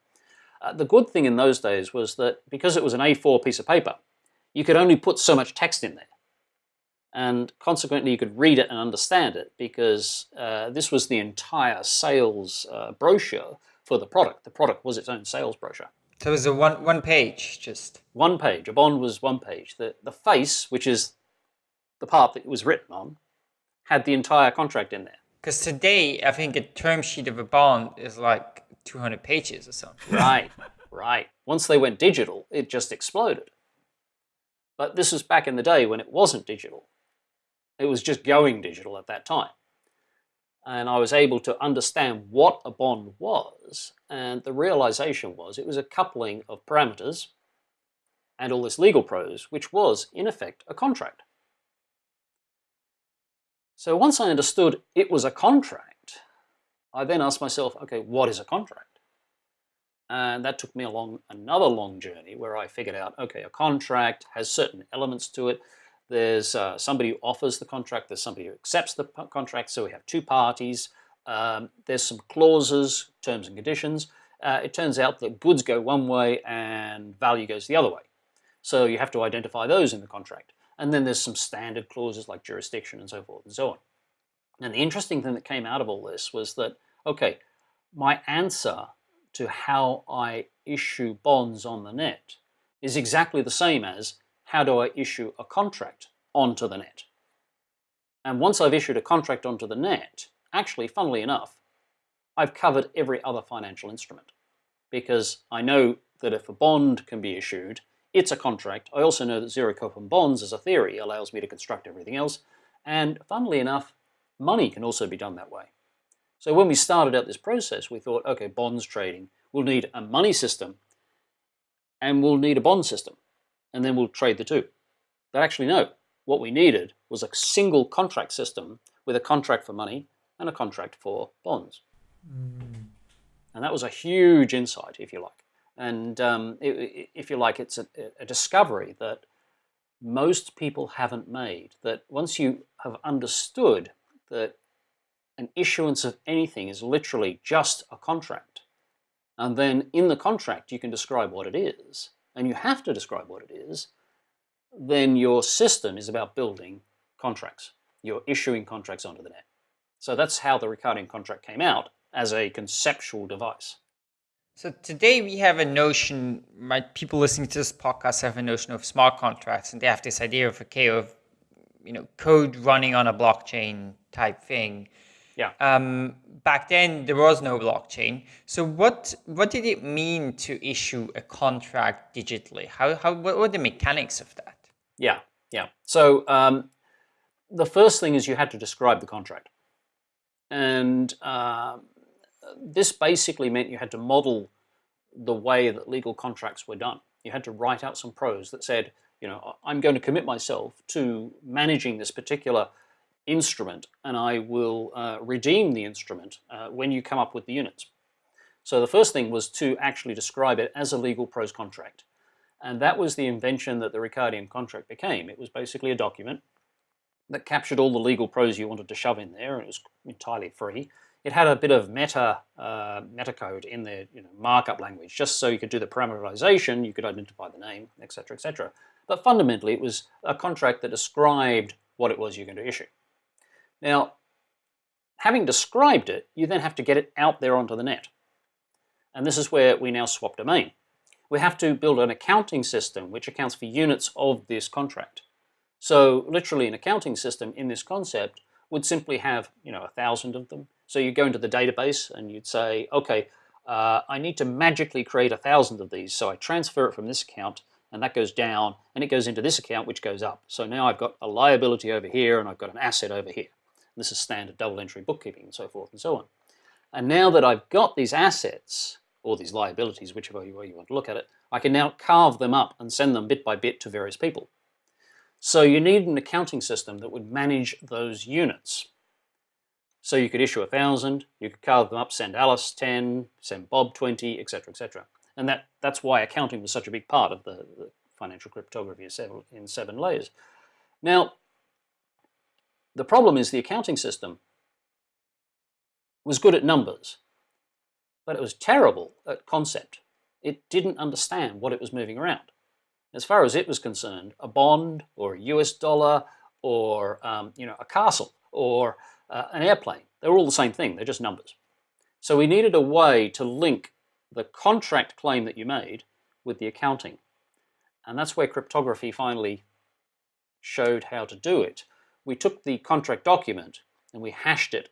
Uh, the good thing in those days was that because it was an A4 piece of paper, you could only put so much text in there. And consequently, you could read it and understand it because uh, this was the entire sales brochure for the product. The product was its own sales brochure. So it was a one one page, just one page. A bond was one page. The the face, which is the part that it was written on, had the entire contract in there. Because today, I think a term sheet of a bond is like 200 pages or something. Right, right. Once they went digital, it just exploded. But this was back in the day when it wasn't digital. It was just going digital at that time and I was able to understand what a bond was. And the realization was it was a coupling of parameters and all this legal prose, which was, in effect, a contract. So once I understood it was a contract, I then asked myself, okay, what is a contract? And that took me along another long journey where I figured out, okay, a contract has certain elements to it there's uh, somebody who offers the contract, there's somebody who accepts the contract, so we have two parties. Um, there's some clauses, terms and conditions. Uh, it turns out that goods go one way and value goes the other way. So you have to identify those in the contract. And then there's some standard clauses like jurisdiction and so forth and so on. And the interesting thing that came out of all this was that, okay, my answer to how I issue bonds on the net is exactly the same as how do I issue a contract onto the net? And once I've issued a contract onto the net, actually, funnily enough, I've covered every other financial instrument because I know that if a bond can be issued, it's a contract. I also know that zero coupon bonds as a theory allows me to construct everything else. And funnily enough, money can also be done that way. So when we started out this process, we thought, okay, bonds trading, we'll need a money system and we'll need a bond system and then we'll trade the two. But actually, no. What we needed was a single contract system with a contract for money and a contract for bonds. Mm. And that was a huge insight, if you like. And um, it, if you like, it's a, a discovery that most people haven't made. That once you have understood that an issuance of anything is literally just a contract, and then in the contract you can describe what it is, and you have to describe what it is, then your system is about building contracts. You're issuing contracts onto the net. So that's how the Ricardian contract came out as a conceptual device. So today we have a notion, my people listening to this podcast have a notion of smart contracts and they have this idea of, okay, of you know, code running on a blockchain type thing. Yeah. Um, back then there was no blockchain. So what what did it mean to issue a contract digitally? How how what were the mechanics of that? Yeah, yeah. So um, the first thing is you had to describe the contract. And uh, this basically meant you had to model the way that legal contracts were done. You had to write out some prose that said, you know, I'm going to commit myself to managing this particular instrument and I will uh, redeem the instrument uh, when you come up with the units. So the first thing was to actually describe it as a legal prose contract. And that was the invention that the Ricardian contract became. It was basically a document that captured all the legal prose you wanted to shove in there, and it was entirely free. It had a bit of meta uh, metacode in the you know, markup language, just so you could do the parameterization, you could identify the name, etc., etc. But fundamentally, it was a contract that described what it was you're going to issue. Now, having described it, you then have to get it out there onto the net. And this is where we now swap domain. We have to build an accounting system which accounts for units of this contract. So literally an accounting system in this concept would simply have, you know, a thousand of them. So you go into the database and you'd say, okay, uh, I need to magically create a thousand of these. So I transfer it from this account and that goes down and it goes into this account which goes up. So now I've got a liability over here and I've got an asset over here. This is standard double entry bookkeeping and so forth and so on. And now that I've got these assets, or these liabilities, whichever way you want to look at it, I can now carve them up and send them bit by bit to various people. So you need an accounting system that would manage those units. So you could issue a thousand, you could carve them up, send Alice 10, send Bob 20, etc., etc. And that, that's why accounting was such a big part of the, the financial cryptography in seven, in seven layers. Now, the problem is the accounting system was good at numbers, but it was terrible at concept. It didn't understand what it was moving around. As far as it was concerned, a bond or a US dollar or um, you know a castle or uh, an airplane, they're all the same thing, they're just numbers. So we needed a way to link the contract claim that you made with the accounting. And that's where cryptography finally showed how to do it we took the contract document and we hashed it,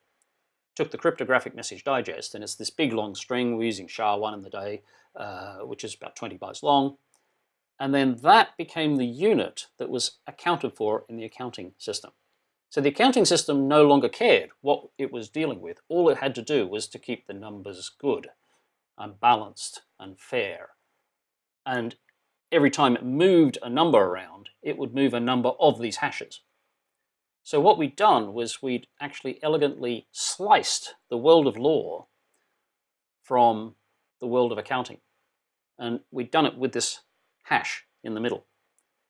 took the cryptographic message digest, and it's this big long string, we're using SHA-1 in the day, uh, which is about 20 bytes long, and then that became the unit that was accounted for in the accounting system. So the accounting system no longer cared what it was dealing with. All it had to do was to keep the numbers good and balanced and fair. And every time it moved a number around, it would move a number of these hashes. So what we'd done was we'd actually elegantly sliced the world of law from the world of accounting. And we'd done it with this hash in the middle.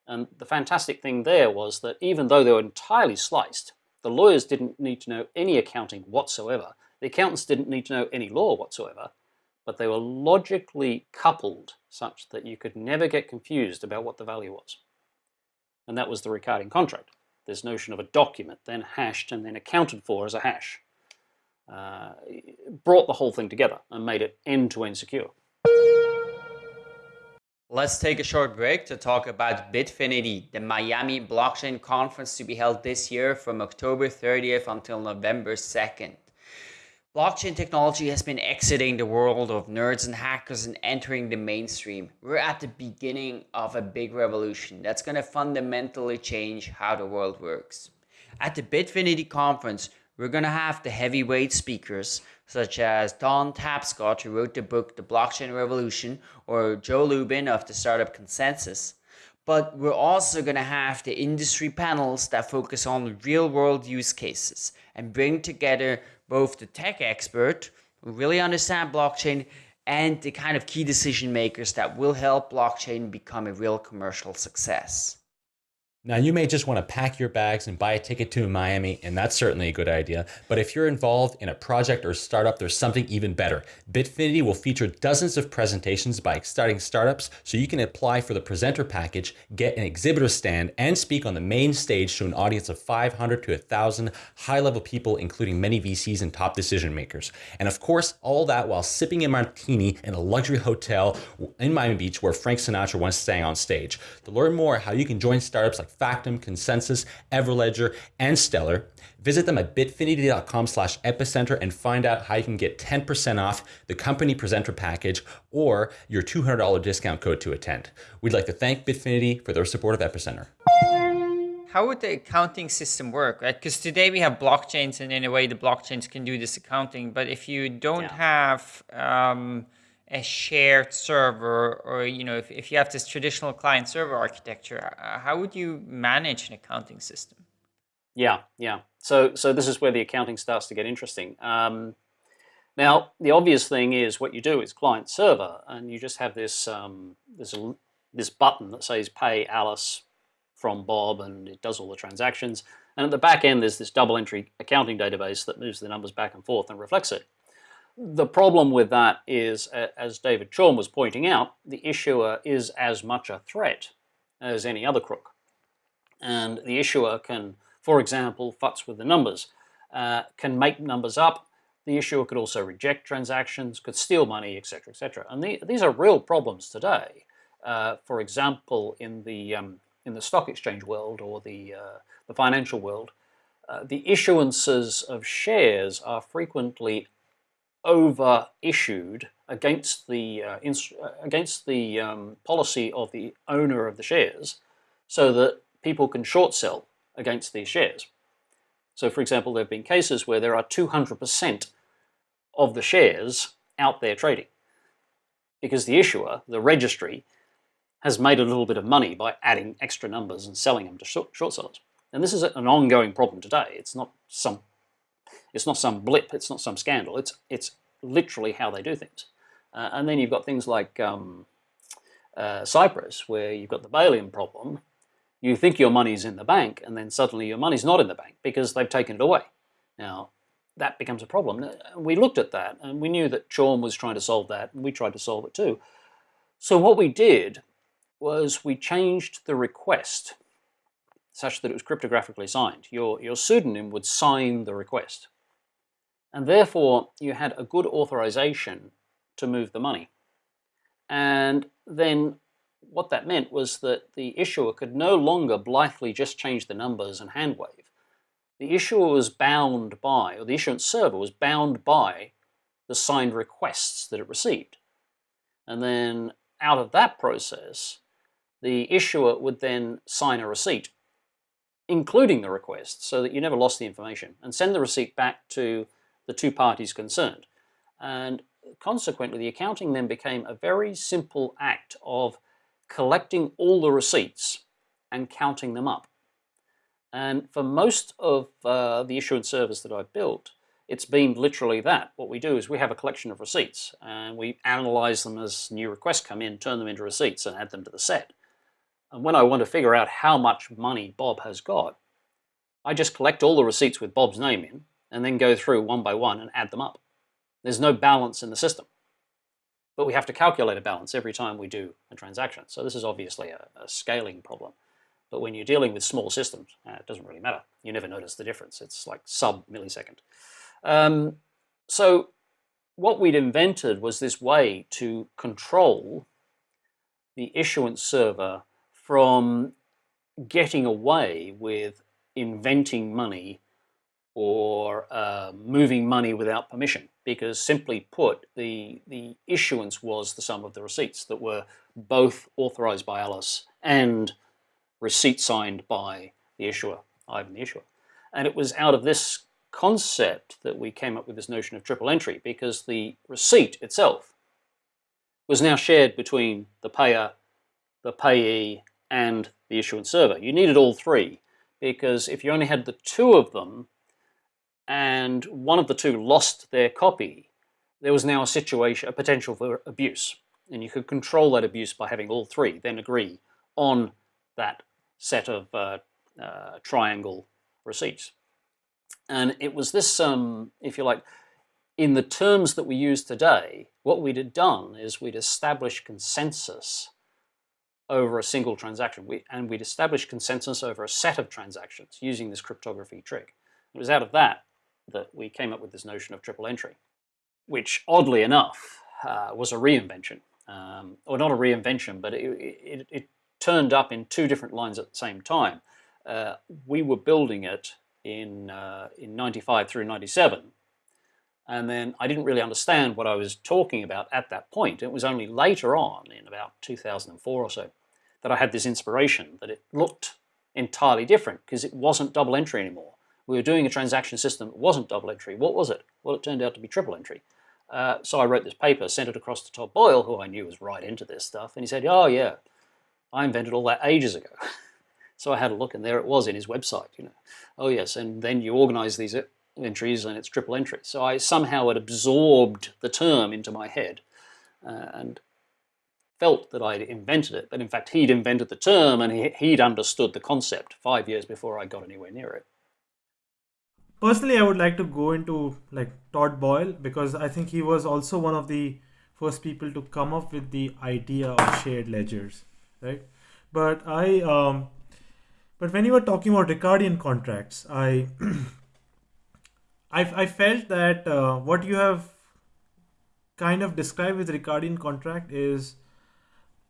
And the fantastic thing there was that even though they were entirely sliced, the lawyers didn't need to know any accounting whatsoever. The accountants didn't need to know any law whatsoever, but they were logically coupled such that you could never get confused about what the value was. And that was the Ricardian contract this notion of a document, then hashed and then accounted for as a hash. Uh, brought the whole thing together and made it end-to-end -end secure. Let's take a short break to talk about Bitfinity, the Miami blockchain conference to be held this year from October 30th until November 2nd. Blockchain technology has been exiting the world of nerds and hackers and entering the mainstream. We're at the beginning of a big revolution that's going to fundamentally change how the world works. At the Bitfinity conference, we're going to have the heavyweight speakers such as Don Tapscott, who wrote the book The Blockchain Revolution, or Joe Lubin of the Startup ConsenSys. But we're also going to have the industry panels that focus on real world use cases and bring together both the tech expert who really understand blockchain and the kind of key decision makers that will help blockchain become a real commercial success. Now, you may just want to pack your bags and buy a ticket to Miami, and that's certainly a good idea. But if you're involved in a project or startup, there's something even better. Bitfinity will feature dozens of presentations by exciting startups, so you can apply for the presenter package, get an exhibitor stand, and speak on the main stage to an audience of 500 to 1,000 high-level people, including many VCs and top decision makers. And of course, all that while sipping a martini in a luxury hotel in Miami Beach where Frank Sinatra once sang on stage. To learn more how you can join startups like Factom, ConsenSys, Everledger, and Stellar. Visit them at bitfinity.com slash epicenter and find out how you can get 10% off the company presenter package or your $200 discount code to attend. We'd like to thank Bitfinity for their support of Epicenter. how would the accounting system work, right? Because today we have blockchains, and in a way, the blockchains can do this accounting. But if you don't Yeah. have um, a shared server, or you know, if, if you have this traditional client server architecture, how would you manage an accounting system? Yeah, yeah. So, so this is where the accounting starts to get interesting. Um, now, the obvious thing is what you do is client server, and you just have this um, this this button that says "Pay Alice from Bob," and it does all the transactions. And at the back end, there's this double entry accounting database that moves the numbers back and forth and reflects it. The problem with that is, as David Chaum was pointing out, the issuer is as much a threat as any other crook, and the issuer can for example, futz with the numbers, uh, can make numbers up. The issuer could also reject transactions, could steal money, etc., etc. And the, these are real problems today. Uh, for example, in the um, in the stock exchange world or the uh, the financial world, uh, the issuances of shares are frequently over issued against the uh, uh, against the um, policy of the owner of the shares, so that people can short sell against these shares. So, for example, there have been cases where there are 200% of the shares out there trading because the issuer, the registry, has made a little bit of money by adding extra numbers and selling them to short sellers. And this is an ongoing problem today. It's not some, it's not some blip. It's not some scandal. It's it's literally how they do things. Uh, and then you've got things like um, uh, Cyprus, where you've got the bail-in problem, you think your money's in the bank, and then suddenly your money's not in the bank because they've taken it away. Now, that becomes a problem. We looked at that, and we knew that Chaum was trying to solve that, and we tried to solve it too. So what we did was we changed the request such that it was cryptographically signed. Your, your pseudonym would sign the request. And therefore, you had a good authorization to move the money. And then what that meant was that the issuer could no longer blithely just change the numbers and hand wave. The issuer was bound by, or the issuance server was bound by the signed requests that it received. And then out of that process, the issuer would then sign a receipt, including the request, so that you never lost the information, and send the receipt back to the two parties concerned. And consequently, the accounting then became a very simple act of collecting all the receipts and counting them up. And for most of uh, the issuance service that I've built, it's been literally that. What we do is we have a collection of receipts and we analyze them as new requests come in, turn them into receipts and add them to the set. And when I want to figure out how much money Bob has got, I just collect all the receipts with Bob's name in and then go through one by one and add them up. There's no balance in the system but we have to calculate a balance every time we do a transaction. So this is obviously a, a scaling problem. But when you're dealing with small systems, uh, it doesn't really matter. You never notice the difference. It's like sub millisecond. Um, so what we'd invented was this way to control the issuance server from getting away with inventing money or uh, moving money without permission because simply put the the issuance was the sum of the receipts that were both authorized by Alice and receipt signed by the issuer, Ivan the issuer. And it was out of this concept that we came up with this notion of triple entry because the receipt itself was now shared between the payer, the payee, and the issuance server. You needed all three because if you only had the two of them, and one of the two lost their copy, there was now a situation, a potential for abuse. And you could control that abuse by having all three then agree on that set of uh, uh, triangle receipts. And it was this, um, if you like, in the terms that we use today, what we'd have done is we'd established consensus over a single transaction. We, and we'd established consensus over a set of transactions using this cryptography trick. It was out of that that we came up with this notion of triple entry, which oddly enough uh, was a reinvention, um, or not a reinvention, but it, it, it, turned up in two different lines at the same time. Uh, we were building it in uh, in 95 through 97, and then I didn't really understand what I was talking about at that point. It was only later on, in about 2004 or so, that I had this inspiration that it looked entirely different because it wasn't double entry anymore. We were doing a transaction system that wasn't double entry. What was it? Well, it turned out to be triple entry. Uh, so I wrote this paper, sent it across to Todd Boyle, who I knew was right into this stuff, and he said, oh yeah, I invented all that ages ago. so I had a look and there it was in his website, you know. Oh yes, and then you organize these entries and it's triple entry. So I somehow had absorbed the term into my head uh, and felt that I'd invented it, but in fact he'd invented the term and he, he'd understood the concept five years before I got anywhere near it. Personally, I would like to go into like Todd Boyle because I think he was also one of the first people to come up with the idea of shared ledgers, right? But I, um, but when you were talking about Ricardian contracts, I, I, I felt that uh, what you have kind of described with Ricardian contract is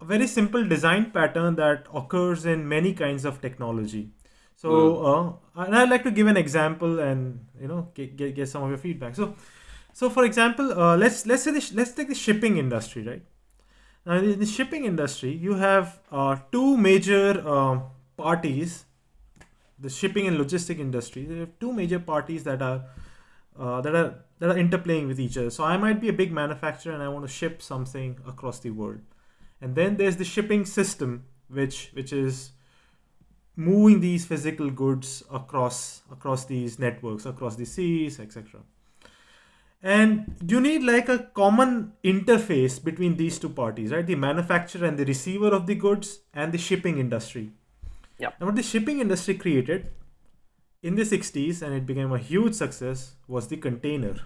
a very simple design pattern that occurs in many kinds of technology. So, mm. uh, and I'd like to give an example and you know get, get, get some of your feedback. So, so for example, uh, let's let's say this, let's take the shipping industry, right? Now, in the shipping industry, you have uh, two major uh, parties. The shipping and logistic industry. There are two major parties that are uh, that are that are interplaying with each other. So I might be a big manufacturer and I want to ship something across the world. And then there's the shipping system, which which is moving these physical goods across across these networks, across the seas, etc. And you need like a common interface between these two parties, right? The manufacturer and the receiver of the goods and the shipping industry. Yeah. And what the shipping industry created in the 60s, and it became a huge success, was the container.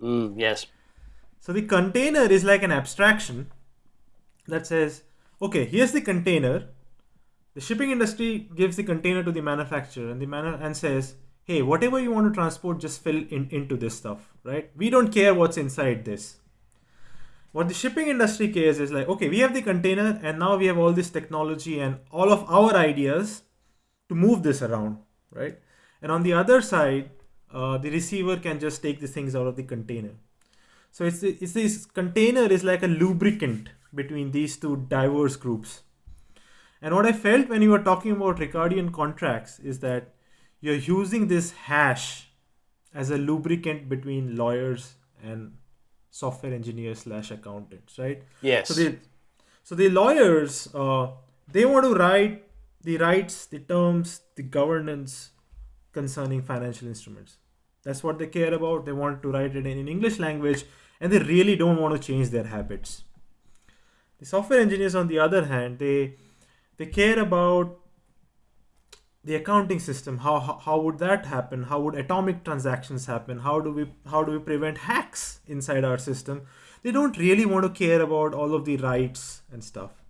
Mm, yes. So the container is like an abstraction that says, okay, here's the container. The shipping industry gives the container to the manufacturer and the man and says, hey, whatever you want to transport, just fill in, into this stuff, right? We don't care what's inside this. What the shipping industry cares is like, okay, we have the container and now we have all this technology and all of our ideas to move this around, right? And on the other side, uh, the receiver can just take the things out of the container. So it's, it's this container is like a lubricant between these two diverse groups. And what I felt when you were talking about Ricardian contracts is that you're using this hash as a lubricant between lawyers and software engineers slash accountants, right? Yes. So the so the lawyers uh, they want to write the rights, the terms, the governance concerning financial instruments. That's what they care about. They want to write it in English language, and they really don't want to change their habits. The software engineers, on the other hand, they they care about the accounting system. How, how how would that happen? How would atomic transactions happen? How do we how do we prevent hacks inside our system? They don't really want to care about all of the rights and stuff.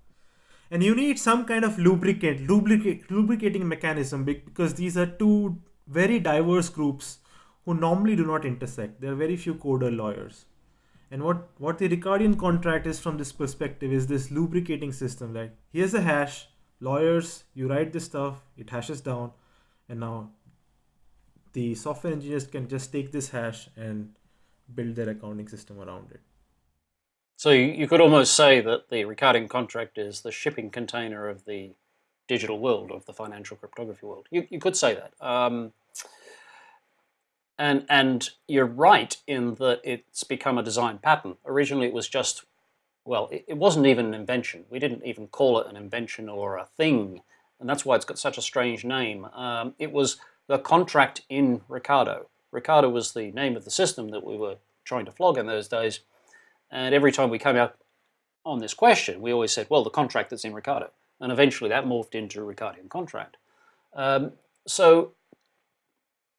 And you need some kind of lubricant, lubricate, lubricating mechanism because these are two very diverse groups who normally do not intersect. There are very few coder lawyers. And what, what the Ricardian contract is from this perspective is this lubricating system. Like here's a hash, lawyers, you write this stuff, it hashes down, and now the software engineers can just take this hash and build their accounting system around it. So you could almost say that the Ricardian contract is the shipping container of the digital world, of the financial cryptography world. You, you could say that. Um, and, and you're right in that it's become a design pattern. Originally it was just, well, it, it wasn't even an invention. We didn't even call it an invention or a thing. And that's why it's got such a strange name. Um, it was the contract in Ricardo. Ricardo was the name of the system that we were trying to flog in those days. And every time we came out on this question, we always said, well, the contract that's in Ricardo. And eventually that morphed into Ricardian contract. Um, so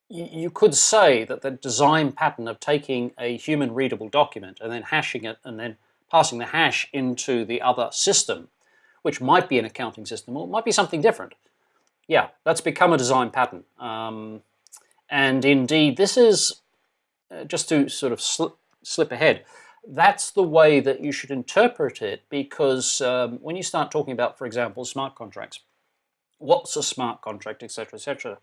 you could say that the design pattern of taking a human readable document and then hashing it and then passing the hash into the other system, which might be an accounting system or might be something different. Yeah, that's become a design pattern. Um, and indeed, this is, uh, just to sort of sl slip ahead, that's the way that you should interpret it because um, when you start talking about, for example, smart contracts, what's a smart contract, etc., etc.,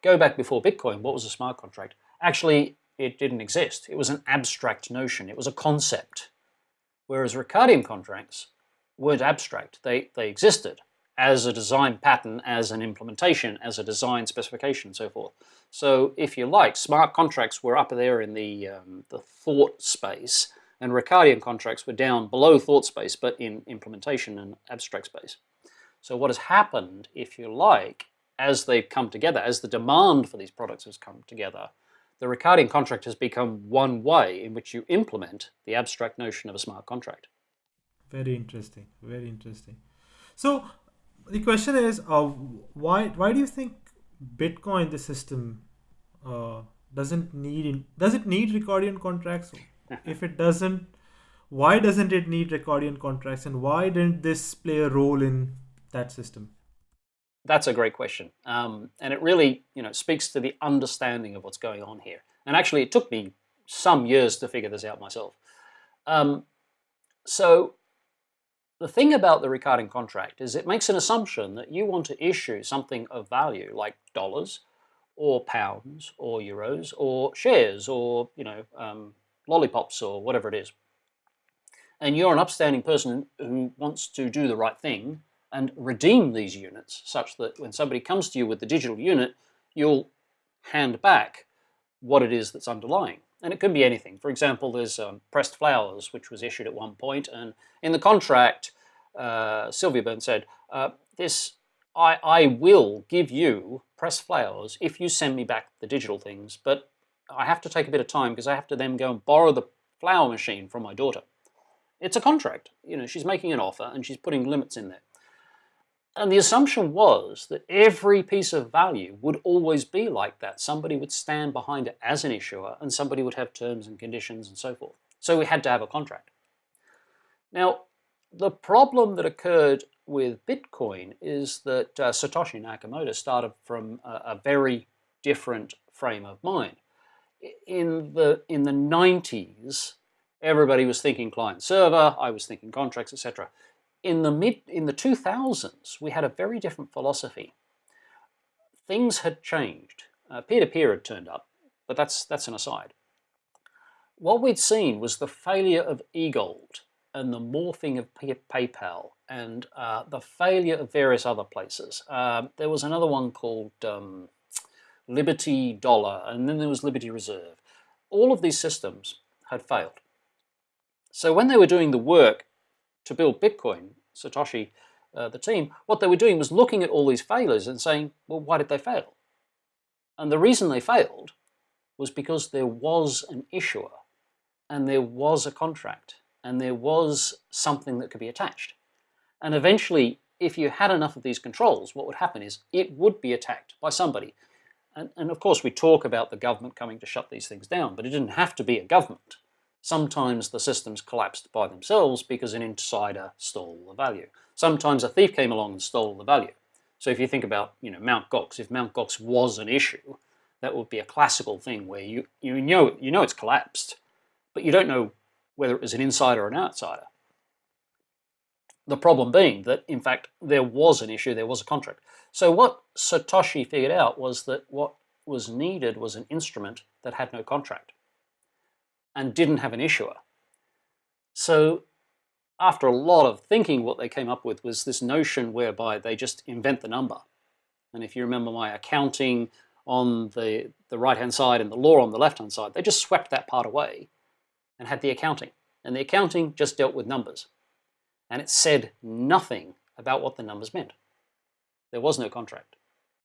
Go back before Bitcoin, what was a smart contract? Actually, it didn't exist. It was an abstract notion. It was a concept. Whereas Ricardian contracts weren't abstract. They, they existed as a design pattern, as an implementation, as a design specification, and so forth. So if you like, smart contracts were up there in the, um, the thought space, and Ricardian contracts were down below thought space, but in implementation and abstract space. So what has happened, if you like, as they've come together, as the demand for these products has come together, the Ricardian contract has become one way in which you implement the abstract notion of a smart contract. Very interesting. Very interesting. So the question is, uh, why why do you think Bitcoin, the system, uh, doesn't need in, does it need Ricardian contracts? if it doesn't, why doesn't it need Ricardian contracts, and why didn't this play a role in that system? That's a great question, um, and it really you know speaks to the understanding of what's going on here. And actually, it took me some years to figure this out myself. Um, so the thing about the Ricardian contract is it makes an assumption that you want to issue something of value like dollars or pounds or euros or shares or you know um, lollipops or whatever it is. And you're an upstanding person who wants to do the right thing and redeem these units such that when somebody comes to you with the digital unit, you'll hand back what it is that's underlying. And it could be anything. For example, there's um, pressed flowers, which was issued at one point, and in the contract, uh, Sylvia Burns said, uh, this, I, I will give you pressed flowers if you send me back the digital things, but I have to take a bit of time because I have to then go and borrow the flower machine from my daughter. It's a contract. You know, she's making an offer and she's putting limits in there. And the assumption was that every piece of value would always be like that. Somebody would stand behind it as an issuer and somebody would have terms and conditions and so forth. So we had to have a contract. Now, the problem that occurred with Bitcoin is that uh, Satoshi Nakamoto started from a, a, very different frame of mind. In the, in the 90s, everybody was thinking client server, I was thinking contracts, etc in the mid in the 2000s, we had a very different philosophy. Things had changed. Uh, peer-to-peer -peer had turned up, but that's that's an aside. What we'd seen was the failure of eGold and the morphing of PayPal and uh, the failure of various other places. Uh, there was another one called um, Liberty Dollar, and then there was Liberty Reserve. All of these systems had failed. So when they were doing the work to build Bitcoin, Satoshi, uh, the team, what they were doing was looking at all these failures and saying, well, why did they fail? And the reason they failed was because there was an issuer and there was a contract and there was something that could be attached. And eventually, if you had enough of these controls, what would happen is it would be attacked by somebody. And, and of course, we talk about the government coming to shut these things down, but it didn't have to be a government. Sometimes the systems collapsed by themselves because an insider stole the value. Sometimes a thief came along and stole the value. So if you think about you know Mt. Gox, if Mt. Gox was an issue, that would be a classical thing where you, you, know, you know it's collapsed, but you don't know whether it was an insider or an outsider. The problem being that, in fact, there was an issue, there was a contract. So what Satoshi figured out was that what was needed was an instrument that had no contract and didn't have an issuer. So after a lot of thinking, what they came up with was this notion whereby they just invent the number. And if you remember my accounting on the, the right-hand side and the law on the left-hand side, they just swept that part away and had the accounting. And the accounting just dealt with numbers. And it said nothing about what the numbers meant. There was no contract.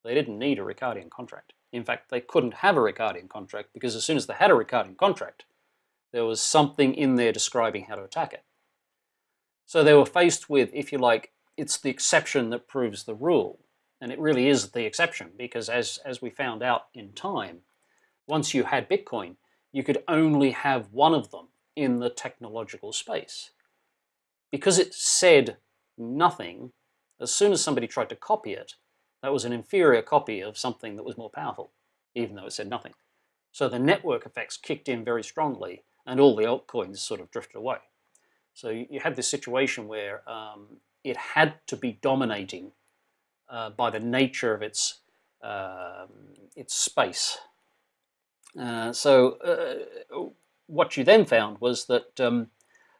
They didn't need a Ricardian contract. In fact, they couldn't have a Ricardian contract because as soon as they had a Ricardian contract, there was something in there describing how to attack it. So they were faced with, if you like, it's the exception that proves the rule. And it really is the exception because as, as we found out in time, once you had Bitcoin, you could only have one of them in the technological space. Because it said nothing, as soon as somebody tried to copy it, that was an inferior copy of something that was more powerful, even though it said nothing. So the network effects kicked in very strongly and all the altcoins sort of drifted away. So you had this situation where um, it had to be dominating uh, by the nature of its uh, its space. Uh, so uh, what you then found was that um,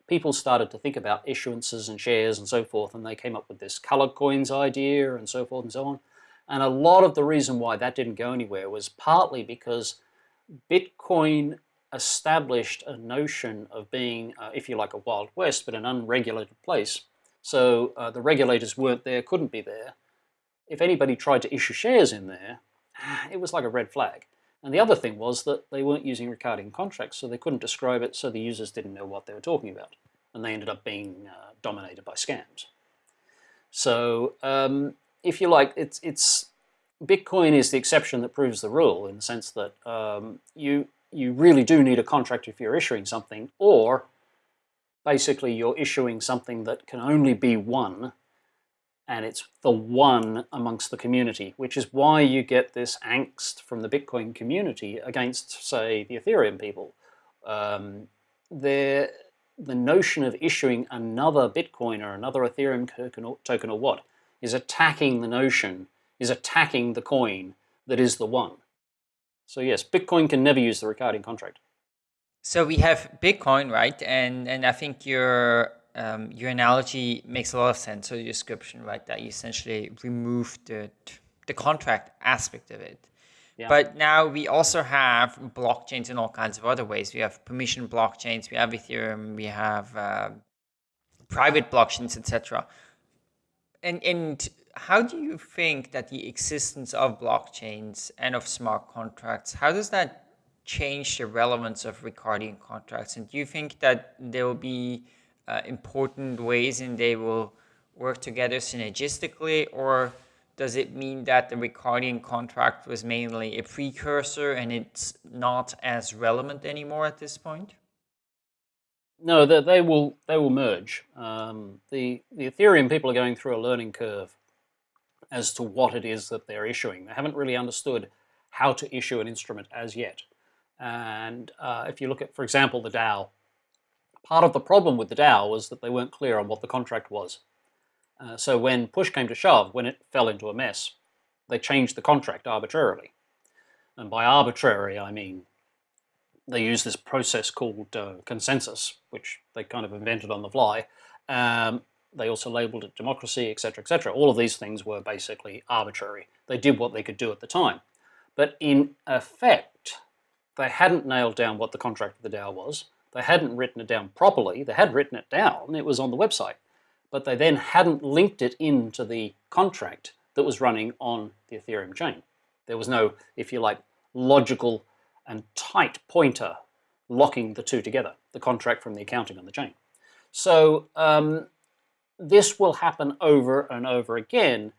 people started to think about issuances and shares and so forth, and they came up with this colored coins idea and so forth and so on. And a lot of the reason why that didn't go anywhere was partly because Bitcoin established a notion of being, uh, if you like, a Wild West, but an unregulated place. So uh, the regulators weren't there, couldn't be there. If anybody tried to issue shares in there, it was like a red flag. And the other thing was that they weren't using Ricardian contracts, so they couldn't describe it, so the users didn't know what they were talking about. And they ended up being uh, dominated by scams. So um, if you like, it's, it's Bitcoin is the exception that proves the rule in the sense that um, you, you really do need a contract if you're issuing something, or basically you're issuing something that can only be one and it's the one amongst the community, which is why you get this angst from the Bitcoin community against, say, the Ethereum people. Um, the notion of issuing another Bitcoin or another Ethereum token or, token or what is attacking the notion, is attacking the coin that is the one. So yes, Bitcoin can never use the Ricardian contract. So we have Bitcoin, right? And and I think you're um, your analogy makes a lot of sense. So your description, right, that you essentially remove the the contract aspect of it. Yeah. But now we also have blockchains in all kinds of other ways. We have permission blockchains, we have Ethereum, we have uh, private blockchains, etc. And and how do you think that the existence of blockchains and of smart contracts, how does that change the relevance of Ricardian contracts? And do you think that there will be uh, important ways and they will work together synergistically or does it mean that the Ricardian contract was mainly a precursor and it's not as relevant anymore at this point? No, they, they will they will merge. Um, the the Ethereum people are going through a learning curve as to what it is that they're issuing. They haven't really understood how to issue an instrument as yet. And uh, if you look at, for example, the DAO, Part of the problem with the DAO was that they weren't clear on what the contract was. Uh, so when push came to shove, when it fell into a mess, they changed the contract arbitrarily. And by arbitrary, I mean they used this process called uh, consensus, which they kind of invented on the fly. Um, they also labeled it democracy, etc., etc. All of these things were basically arbitrary. They did what they could do at the time. But in effect, they hadn't nailed down what the contract of the DAO was. They hadn't written it down properly. They had written it down. It was on the website. But they then hadn't linked it into the contract that was running on the Ethereum chain. There was no, if you like, logical and tight pointer locking the two together, the contract from the accounting on the chain. So um, this will happen over and over again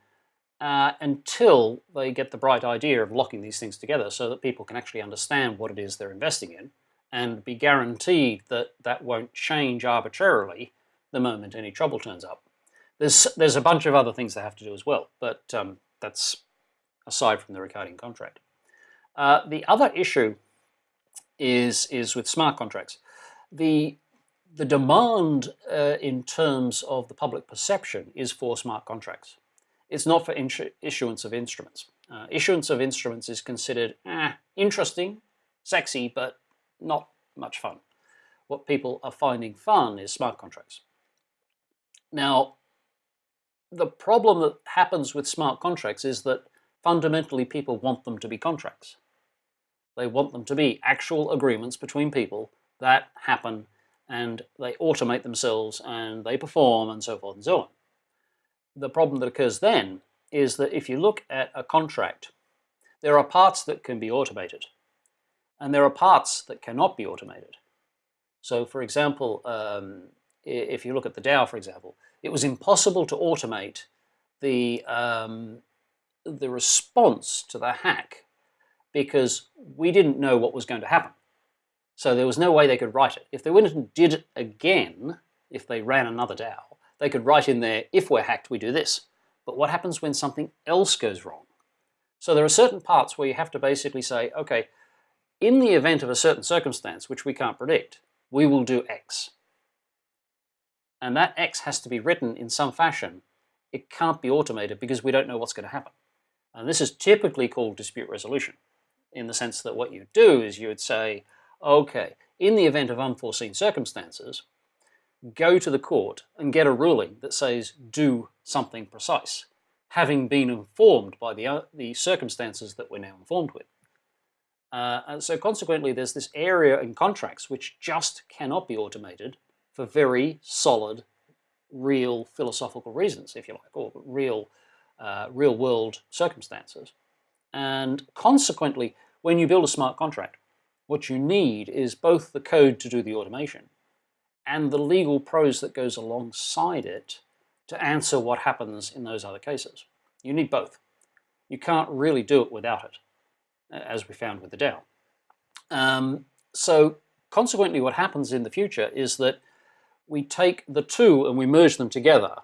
uh, until they get the bright idea of locking these things together so that people can actually understand what it is they're investing in and be guaranteed that that won't change arbitrarily the moment any trouble turns up. There's, there's a bunch of other things they have to do as well, but um, that's aside from the Ricardian contract. Uh, the other issue is, is with smart contracts. The, the demand uh, in terms of the public perception is for smart contracts. It's not for issuance of instruments. Uh, issuance of instruments is considered eh, interesting, sexy, but not much fun. What people are finding fun is smart contracts. Now, the problem that happens with smart contracts is that fundamentally people want them to be contracts. They want them to be actual agreements between people that happen and they automate themselves and they perform and so forth and so on. The problem that occurs then is that if you look at a contract, there are parts that can be automated. And there are parts that cannot be automated. So for example, um, if you look at the DAO, for example, it was impossible to automate the, um, the response to the hack because we didn't know what was going to happen. So there was no way they could write it. If they went and did it again, if they ran another DAO, they could write in there, if we're hacked, we do this. But what happens when something else goes wrong? So there are certain parts where you have to basically say, okay, in the event of a certain circumstance, which we can't predict, we will do X. And that X has to be written in some fashion. It can't be automated because we don't know what's going to happen. And this is typically called dispute resolution, in the sense that what you do is you would say, okay, in the event of unforeseen circumstances, go to the court and get a ruling that says do something precise, having been informed by the, uh, the circumstances that we're now informed with. Uh, and so consequently, there's this area in contracts which just cannot be automated for very solid, real philosophical reasons, if you like, or real, uh, real world circumstances. And consequently, when you build a smart contract, what you need is both the code to do the automation and the legal prose that goes alongside it to answer what happens in those other cases. You need both. You can't really do it without it, as we found with the DAO. Um, so consequently, what happens in the future is that we take the two and we merge them together.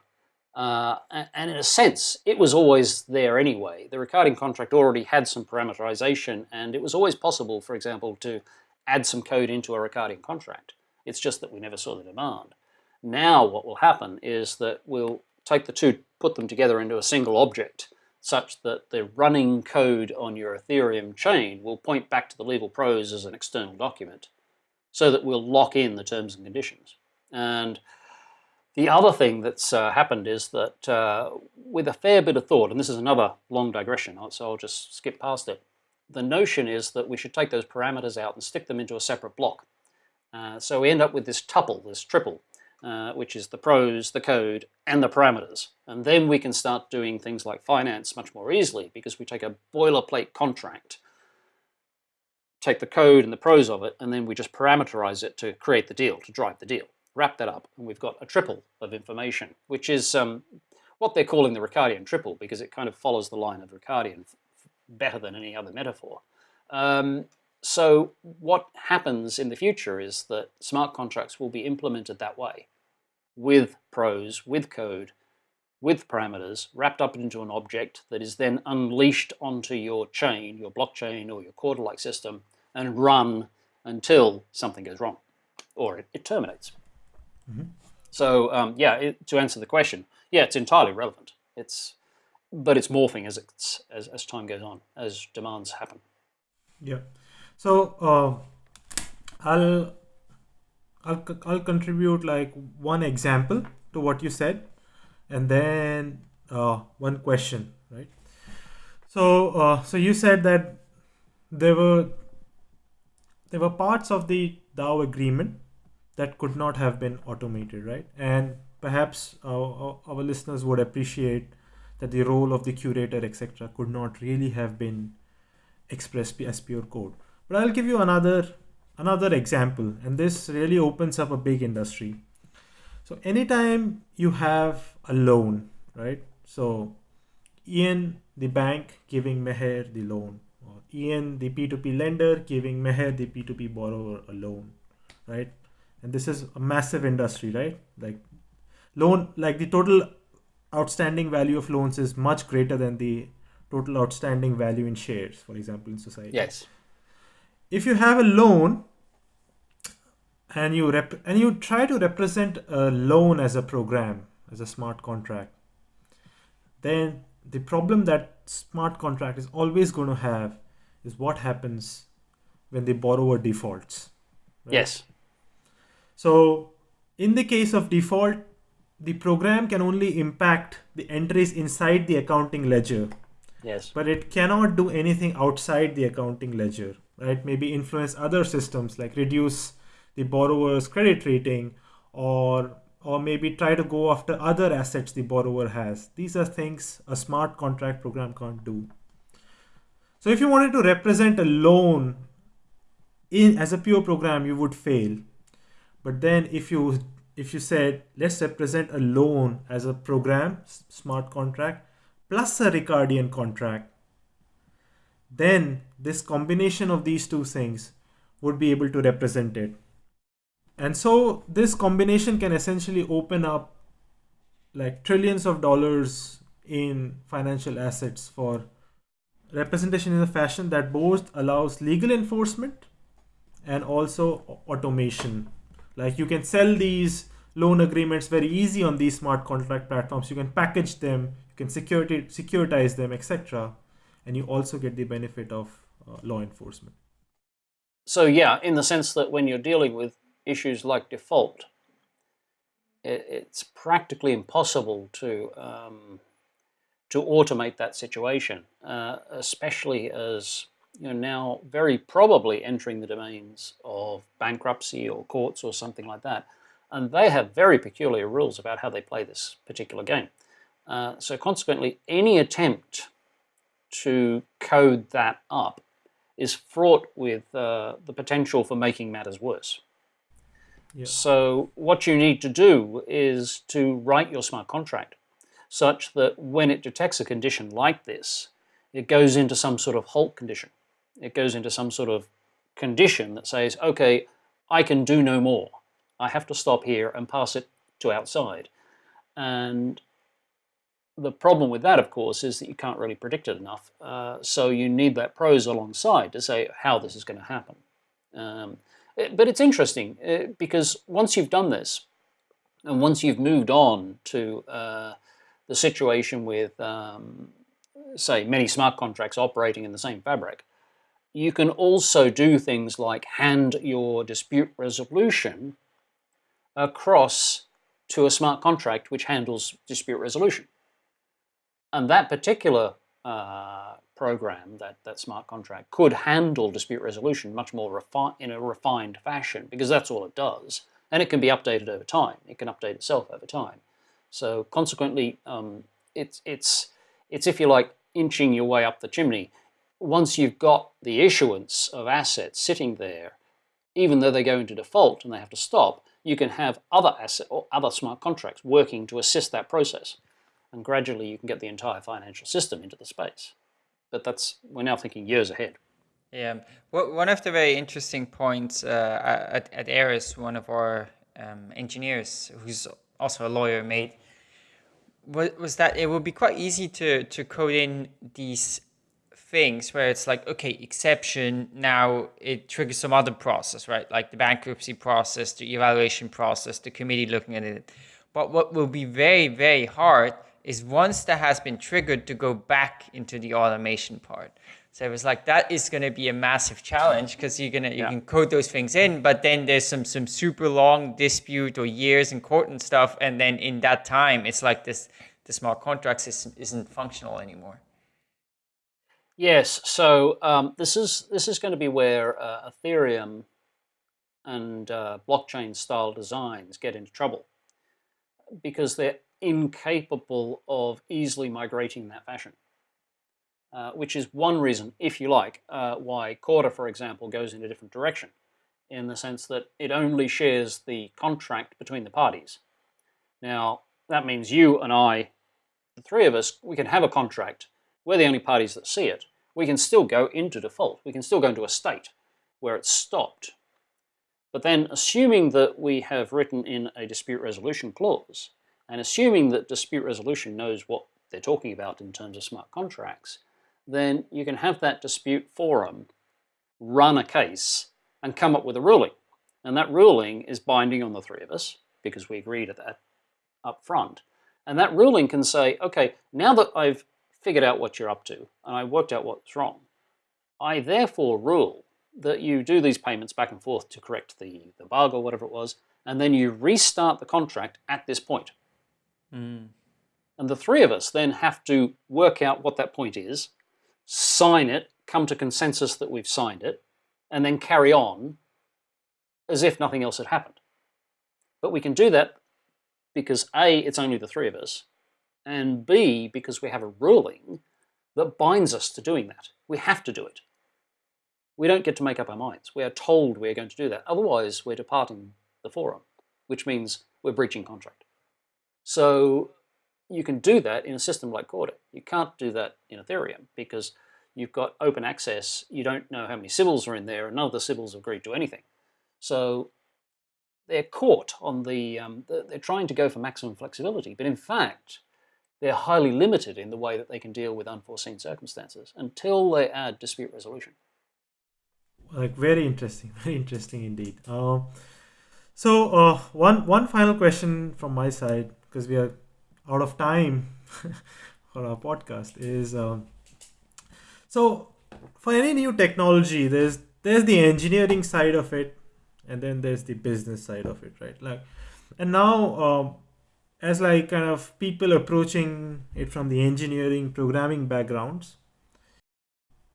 Uh, and in a sense, it was always there anyway. The Ricardian contract already had some parameterization, and it was always possible, for example, to add some code into a Ricardian contract. It's just that we never saw the demand. Now what will happen is that we'll take the two, put them together into a single object, such that the running code on your Ethereum chain will point back to the legal prose as an external document, so that we'll lock in the terms and conditions. And the other thing that's uh, happened is that uh, with a fair bit of thought, and this is another long digression, so I'll just skip past it, the notion is that we should take those parameters out and stick them into a separate block. Uh, so we end up with this tuple, this triple, uh, which is the prose, the code, and the parameters. And then we can start doing things like finance much more easily because we take a boilerplate contract, take the code and the prose of it, and then we just parameterize it to create the deal, to drive the deal. Wrap that up, and we've got a triple of information, which is um, what they're calling the Ricardian triple because it kind of follows the line of Ricardian better than any other metaphor. Um, so what happens in the future is that smart contracts will be implemented that way with prose, with code, with parameters, wrapped up into an object that is then unleashed onto your chain, your blockchain or your Corda-like system, and run until something goes wrong or it, it terminates. Mm -hmm. So um, yeah, it, to answer the question, yeah, it's entirely relevant. It's, but it's morphing as, it's, as, as time goes on, as demands happen. Yeah. So uh, I'll, I'll I'll contribute like one example to what you said, and then uh, one question, right? So uh, so you said that there were there were parts of the DAO agreement that could not have been automated, right? And perhaps our, our listeners would appreciate that the role of the curator, etc., could not really have been expressed as pure code. But I'll give you another another example, and this really opens up a big industry. So anytime you have a loan, right? So Ian, the bank, giving Meher the loan, or Ian, the P2P lender, giving Meher, the P2P borrower, a loan, right? And this is a massive industry, right? Like loan, like the total outstanding value of loans is much greater than the total outstanding value in shares, for example, in society. Yes if you have a loan and you rep and you try to represent a loan as a program as a smart contract then the problem that smart contract is always going to have is what happens when the borrower defaults right? yes so in the case of default the program can only impact the entries inside the accounting ledger yes but it cannot do anything outside the accounting ledger right? Maybe influence other systems like reduce the borrower's credit rating or or maybe try to go after other assets the borrower has. These are things a smart contract program can't do. So if you wanted to represent a loan in as a pure program, you would fail. But then if you if you said let's represent a loan as a program, smart contract, plus a Ricardian contract, then this combination of these two things would be able to represent it. And so this combination can essentially open up like trillions of dollars in financial assets for representation in a fashion that both allows legal enforcement and also automation. Like you can sell these loan agreements very easy on these smart contract platforms. You can package them, you can security, securitize them, etc and you also get the benefit of uh, law enforcement. So yeah, in the sense that when you're dealing with issues like default, it, it's practically impossible to um, to automate that situation, uh, especially as you know now very probably entering the domains of bankruptcy or courts or something like that, and they have very peculiar rules about how they play this particular game. Uh, so consequently, any attempt to code that up is fraught with uh, the potential for making matters worse. Yeah. So what you need to do is to write your smart contract such that when it detects a condition like this, it goes into some sort of halt condition. It goes into some sort of condition that says, okay, I can do no more. I have to stop here and pass it to outside. And the problem with that, of course, is that you can't really predict it enough. Uh, so you need that prose alongside to say how this is going to happen. Um, it, but it's interesting uh, because once you've done this, and once you've moved on to uh, the situation with, um, say, many smart contracts operating in the same fabric, you can also do things like hand your dispute resolution across to a smart contract which handles dispute resolution. And that particular uh, program, that, that smart contract, could handle dispute resolution much more in a refined fashion because that's all it does. And it can be updated over time. It can update itself over time. So consequently, um, it's, it's, it's, if you like, inching your way up the chimney. Once you've got the issuance of assets sitting there, even though they go into default and they have to stop, you can have other asset or other smart contracts working to assist that process and gradually you can get the entire financial system into the space. But that's we're now thinking years ahead. Yeah, well, one of the very interesting points uh, at, at Eris, one of our um, engineers, who's also a lawyer, made was, was that it would be quite easy to, to code in these things where it's like, okay, exception, now it triggers some other process, right? Like the bankruptcy process, the evaluation process, the committee looking at it. But what will be very, very hard is once that has been triggered to go back into the automation part. So it was like that is going to be a massive challenge because you're gonna you yeah. can code those things in, but then there's some some super long dispute or years in court and stuff, and then in that time it's like this the smart contract system isn't functional anymore. Yes, so um, this is this is going to be where uh, Ethereum and uh, blockchain style designs get into trouble because they're incapable of easily migrating in that fashion. Uh, which is one reason, if you like, uh, why Corda, for example, goes in a different direction, in the sense that it only shares the contract between the parties. Now, that means you and I, the three of us, we can have a contract. We're the only parties that see it. We can still go into default. We can still go into a state where it's stopped. But then, assuming that we have written in a dispute resolution clause, and assuming that dispute resolution knows what they're talking about in terms of smart contracts, then you can have that dispute forum run a case and come up with a ruling. And that ruling is binding on the three of us because we agreed at that up front. And that ruling can say, okay, now that I've figured out what you're up to and I worked out what's wrong, I therefore rule that you do these payments back and forth to correct the, the bug or whatever it was, and then you restart the contract at this point. Mm. And the three of us then have to work out what that point is, sign it, come to consensus that we've signed it, and then carry on as if nothing else had happened. But we can do that because A, it's only the three of us, and B, because we have a ruling that binds us to doing that. We have to do it. We don't get to make up our minds. We are told we're going to do that. Otherwise, we're departing the forum, which means we're breaching contract. So you can do that in a system like Corda. You can't do that in Ethereum because you've got open access. You don't know how many Sybils are in there, and none of the have agreed to anything. So they're caught on the, um, they're trying to go for maximum flexibility, but in fact, they're highly limited in the way that they can deal with unforeseen circumstances until they add dispute resolution. Like very interesting, very interesting indeed. Uh, so uh, one one final question from my side because we are out of time for our podcast is um, so for any new technology there's there's the engineering side of it and then there's the business side of it right like and now um, as like kind of people approaching it from the engineering programming backgrounds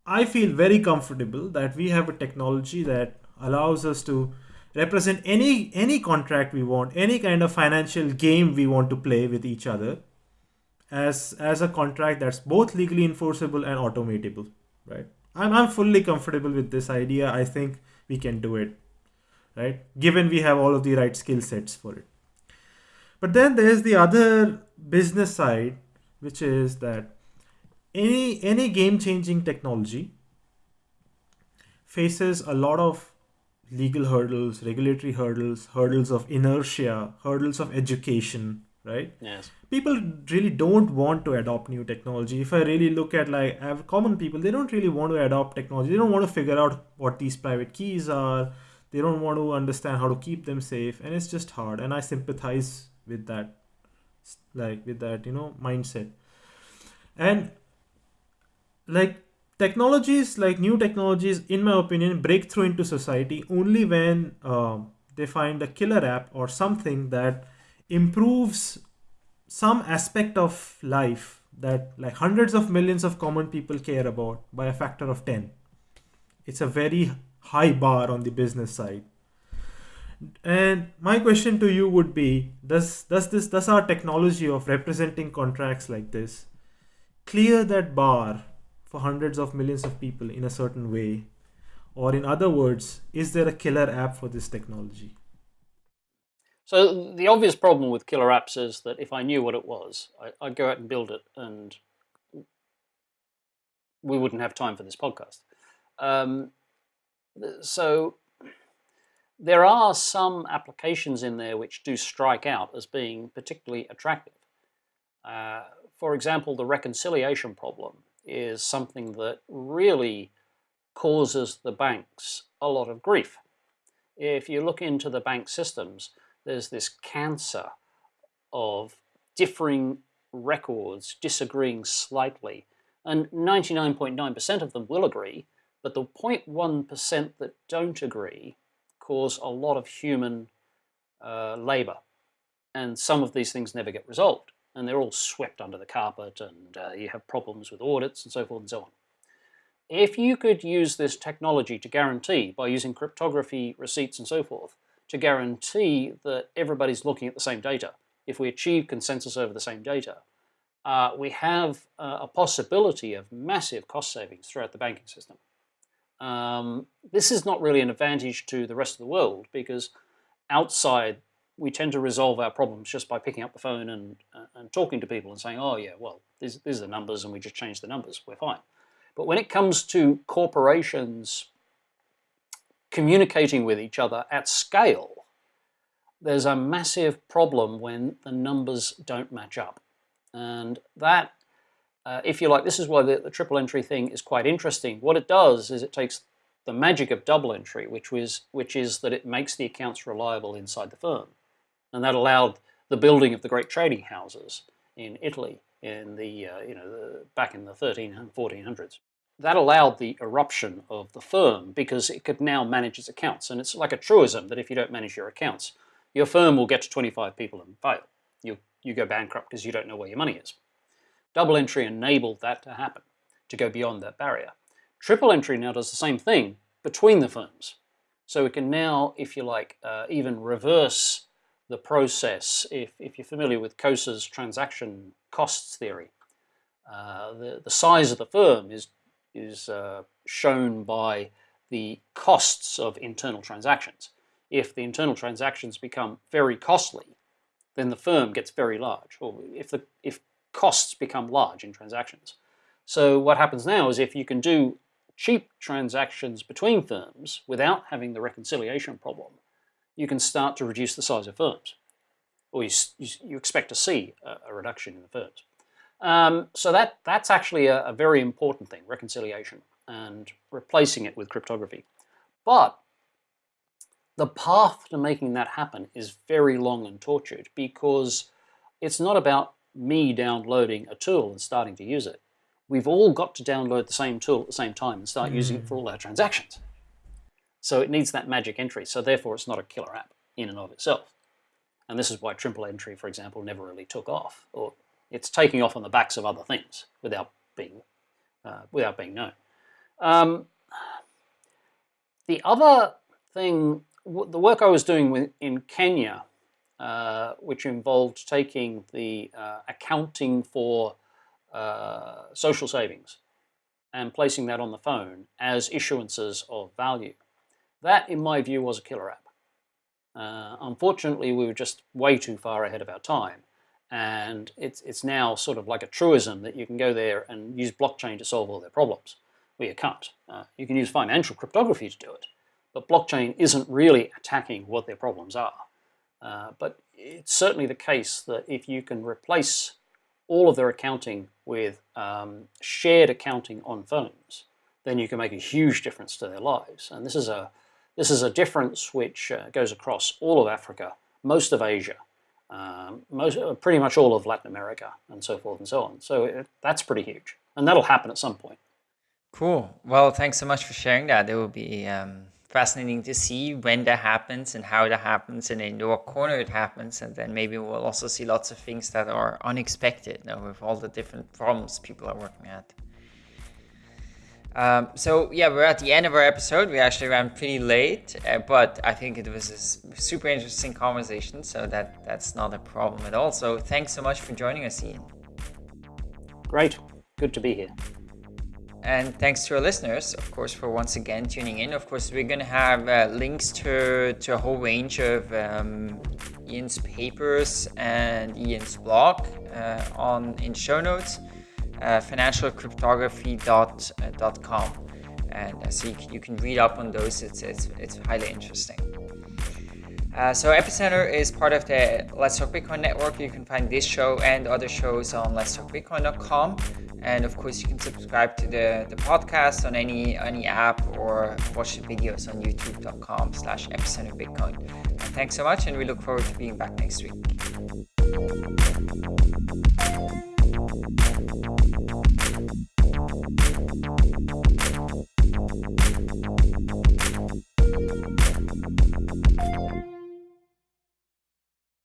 i feel very comfortable that we have a technology that allows us to represent any any contract we want any kind of financial game we want to play with each other as as a contract that's both legally enforceable and automatable right? I'm, I'm fully comfortable with this idea. I think we can do it right? Given we have all of the right skill sets for it but then there's the other business side which is that any any game changing technology faces a lot of legal hurdles regulatory hurdles hurdles of inertia hurdles of education right? Yes. people really don't want to adopt new technology. If i really look at like I have common people they don't really want to adopt technology. They don't want to figure out what these private keys are. They don't want to understand how to keep them safe and it's just hard. And i sympathize with that like with that you know mindset. And like technologies like new technologies in my opinion break through into society only when um, they find a killer app or something that improves some aspect of life that like hundreds of millions of common people care about by a factor of 10 it's a very high bar on the business side and my question to you would be does does this does our technology of representing contracts like this clear that bar for hundreds of millions of people in a certain way or in other words is there a killer app for this technology So the obvious problem with killer apps is that if I knew what it was, I, I'd go out and build it, and we wouldn't have time for this podcast. Um, so there are some applications in there which do strike out as being particularly attractive. Uh, for example, the reconciliation problem is something that really causes the banks a lot of grief. If you look into the bank systems, there's this cancer of differing records disagreeing slightly, and 99.9% of them will agree, but the 0.1% that don't agree cause a lot of human uh, labor, and some of these things never get resolved, and they're all swept under the carpet, and uh, you have problems with audits and so forth and so on. If you could use this technology to guarantee, by using cryptography, receipts, and so forth, to guarantee that everybody's looking at the same data, if we achieve consensus over the same data, uh, we have uh, a possibility of massive cost savings throughout the banking system. Um, this is not really an advantage to the rest of the world because outside we tend to resolve our problems just by picking up the phone and, uh, and talking to people and saying, oh yeah, well, these, these are the numbers and we just change the numbers, we're fine. But when it comes to corporations communicating with each other at scale, there's a massive problem when the numbers don't match up. And that, uh, if you like, this is why the, the, triple entry thing is quite interesting. What it does is it takes the magic of double entry, which, was, which is that it makes the accounts reliable inside the firm. And that allowed the building of the great trading houses in Italy in the, uh, you know, the, back in the 1300s, and 1400s that allowed the eruption of the firm because it could now manage its accounts. And it's like a truism that if you don't manage your accounts, your firm will get to 25 people and fail. You, you go bankrupt because you don't know where your money is. Double entry enabled that to happen, to go beyond that barrier. Triple entry now does the same thing between the firms. So we can now, if you like, uh, even reverse the process. If, if you're familiar with Coase's transaction costs theory, uh, the, the size of the firm is is uh, shown by the costs of internal transactions. If the internal transactions become very costly, then the firm gets very large, or if, the, if costs become large in transactions. So what happens now is if you can do cheap transactions between firms without having the reconciliation problem, you can start to reduce the size of firms, or you, you, you expect to see a, a reduction in the firms. Um, so that, that's actually a, a, very important thing, reconciliation, and replacing it with cryptography. But the path to making that happen is very long and tortured because it's not about me downloading a tool and starting to use it. We've all got to download the same tool at the same time and start mm. using it for all our transactions. So it needs that magic entry. So therefore, it's not a killer app in and of itself. And this is why triple entry, for example, never really took off, or it's taking off on the backs of other things without being uh, without being known. Um, the other thing, the work I was doing with, in Kenya, uh, which involved taking the uh, accounting for uh, social savings and placing that on the phone as issuances of value. That, in my view, was a killer app. Uh, unfortunately, we were just way too far ahead of our time. And it's, it's now sort of like a truism that you can go there and use blockchain to solve all their problems. Well, you can't. Uh, you can use financial cryptography to do it. But blockchain isn't really attacking what their problems are. Uh, but it's certainly the case that if you can replace all of their accounting with um, shared accounting on phones, then you can make a huge difference to their lives. And this is a this is a difference which uh, goes across all of Africa, most of Asia, um, most, uh, pretty much all of Latin America, and so forth and so on. So it, that's pretty huge, and that'll happen at some point. Cool. Well, thanks so much for sharing that. It will be um, fascinating to see when that happens and how that happens and in what corner it happens. And then maybe we'll also see lots of things that are unexpected you know, with all the different problems people are working at. Um, so yeah, we're at the end of our episode. We actually ran pretty late, uh, but I think it was a super interesting conversation, so that that's not a problem at all. So thanks so much for joining us, Ian. Great, good to be here. And thanks to our listeners, of course, for once again tuning in. Of course, we're going to have uh, links to, to a whole range of um, Ian's papers and Ian's blog uh, on in show notes uh, financialcryptography.com. And uh, so you can, you can read up on those, it's, it's, it's highly interesting. Uh, so Epicenter is part of the Let's Talk Bitcoin network. You can find this show and other shows on letstalkbitcoin.com. And of course, you can subscribe to the, the podcast on any any app or watch the videos on youtube.com slash epicenterbitcoin. Thanks so much, and we look forward to being back next week.